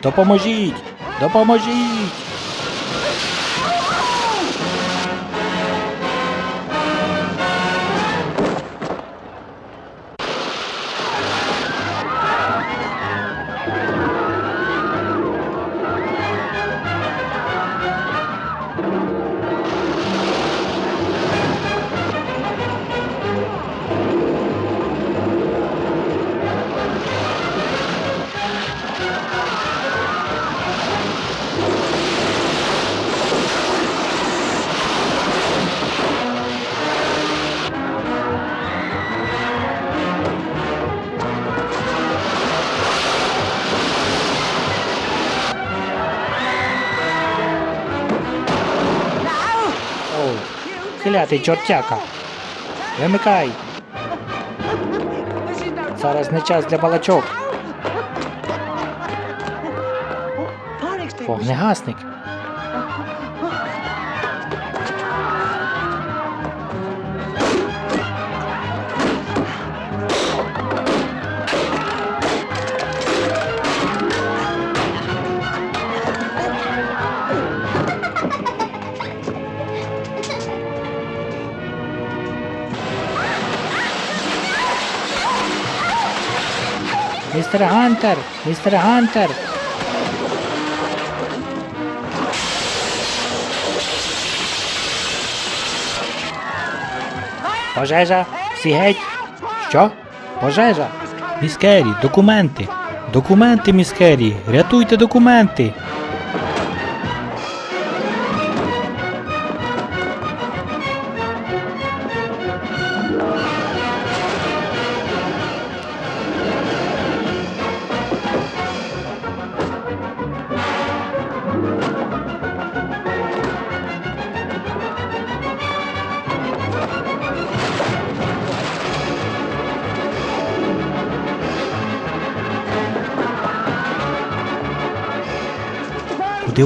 Допоможіть! Допоможіть! Клятий чортяка. Вимикай. Зараз не час для балачок. Вогнегасник. Містер Гантер! Містер Гантер! Пожежа! Всі геть! Що? Пожежа! Міскері, документи. Документи, міскері. Рятуйте документи.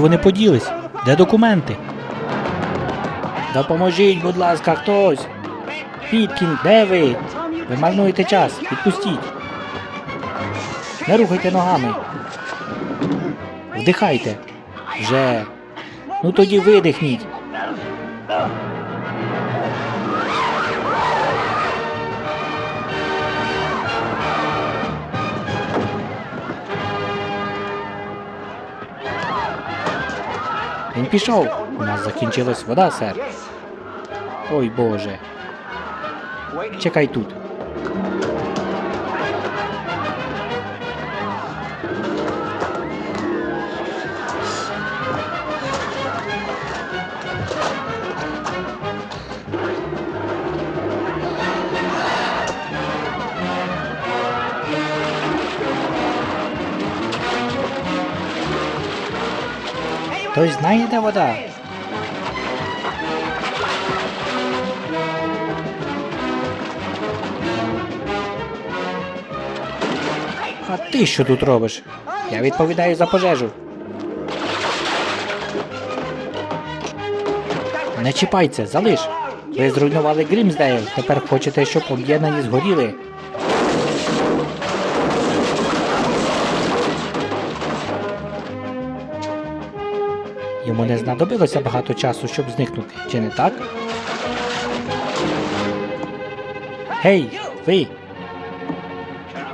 Вони поділись? Де документи? Допоможіть, будь ласка, хтось. Підкін, де ви? Ви марнуєте час. Відпустіть. Не рухайте ногами. Вдихайте. Вже. Ну тоді видихніть. Він пішов. У нас закінчилась вода, сер. Ой Боже. Чекай тут. Хтось знає, де вода? А ти що тут робиш? Я відповідаю за пожежу. Не чіпайся, залиш. Ви зруйнували Грімсдейл, тепер хочете, щоб об'єднані згоріли. Йому не знадобилося багато часу, щоб зникнути, чи не так? Гей, ви!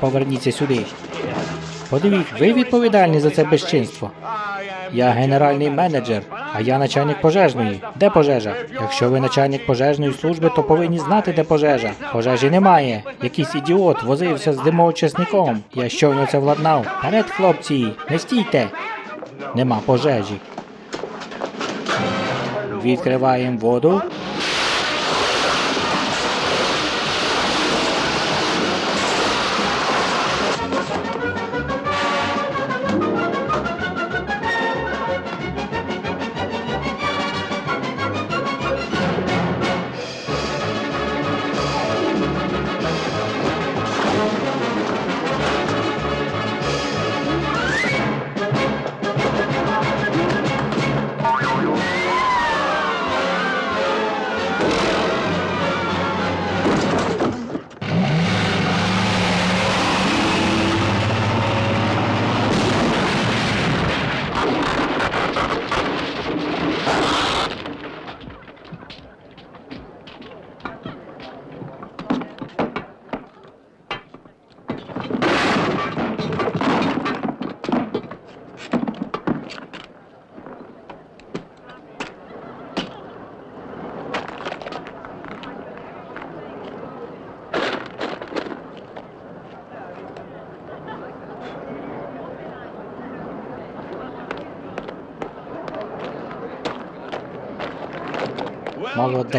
Поверніться сюди. Подивіть, ви відповідальні за це безчинство. Я генеральний менеджер, а я начальник пожежної. Де пожежа? Якщо ви начальник пожежної служби, то повинні знати, де пожежа. Пожежі немає. Якийсь ідіот возився з димоочисником. Я щойно це владнав. Вперед, хлопці, не стійте. Нема пожежі. Відкриваємо воду.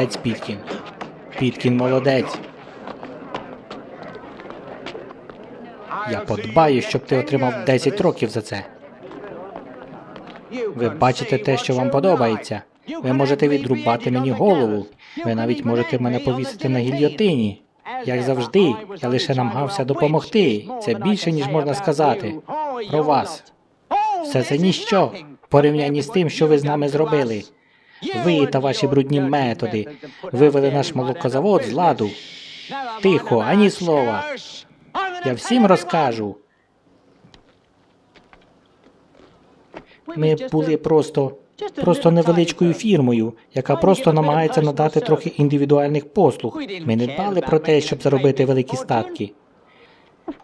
Молодець, Піткін. Піткін молодець. Я подбаю, щоб ти отримав 10 років за це. Ви бачите те, що вам подобається. Ви можете відрубати мені голову. Ви навіть можете мене повісити на гільйотині. Як завжди, я лише намагався допомогти. Це більше, ніж можна сказати. Про вас. Все це ніщо в порівнянні з тим, що ви з нами зробили. Ви та ваші брудні методи вивели наш молокозавод з ладу. Тихо, ані слова. Я всім розкажу. Ми були просто, просто невеличкою фірмою, яка просто намагається надати трохи індивідуальних послуг. Ми не дбали про те, щоб заробити великі статки.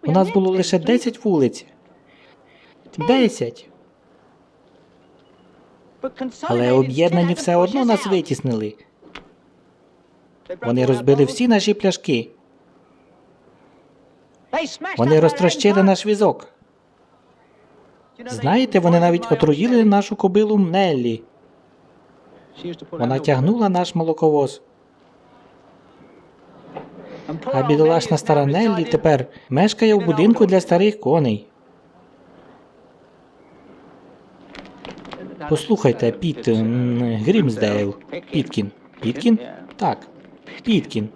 У нас було лише 10 вулиць. 10. Але об'єднані все одно нас витіснили. Вони розбили всі наші пляшки. Вони розтрощили наш візок. Знаєте, вони навіть отруїли нашу кобилу Неллі. Вона тягнула наш молоковоз. А бідолашна стара Неллі тепер мешкає в будинку для старих коней. Послухайте, Піт Грімсдейл. Піткін. Піткін? Так. Піткін.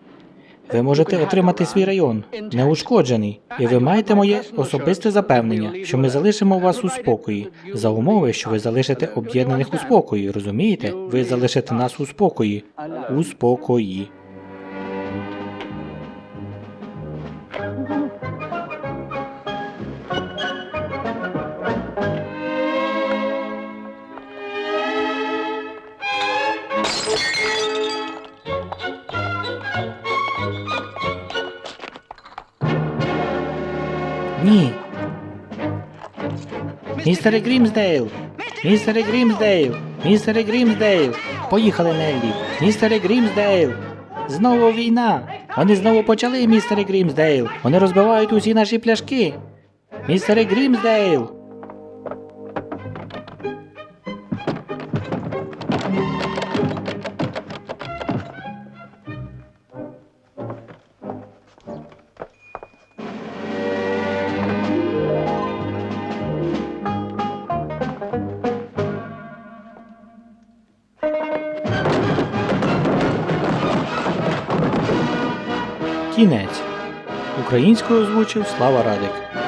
Ви можете отримати свій район неушкоджений, і ви маєте моє особисте запевнення, що ми залишимо вас у спокої, за умови, що ви залишите об'єднаних у спокої. Розумієте? Ви залишите нас у спокої. У спокої. Ні. Містере Грімсдейл! Містере Грімсдейл! Містере Грімсдейл! Поїхали, Неллі! Містере Грімсдейл! Знову війна! Вони знову почали, містере Грімсдейл! Вони розбивають усі наші пляшки! Містере Грімсдейл! Українською озвучив Слава Радик.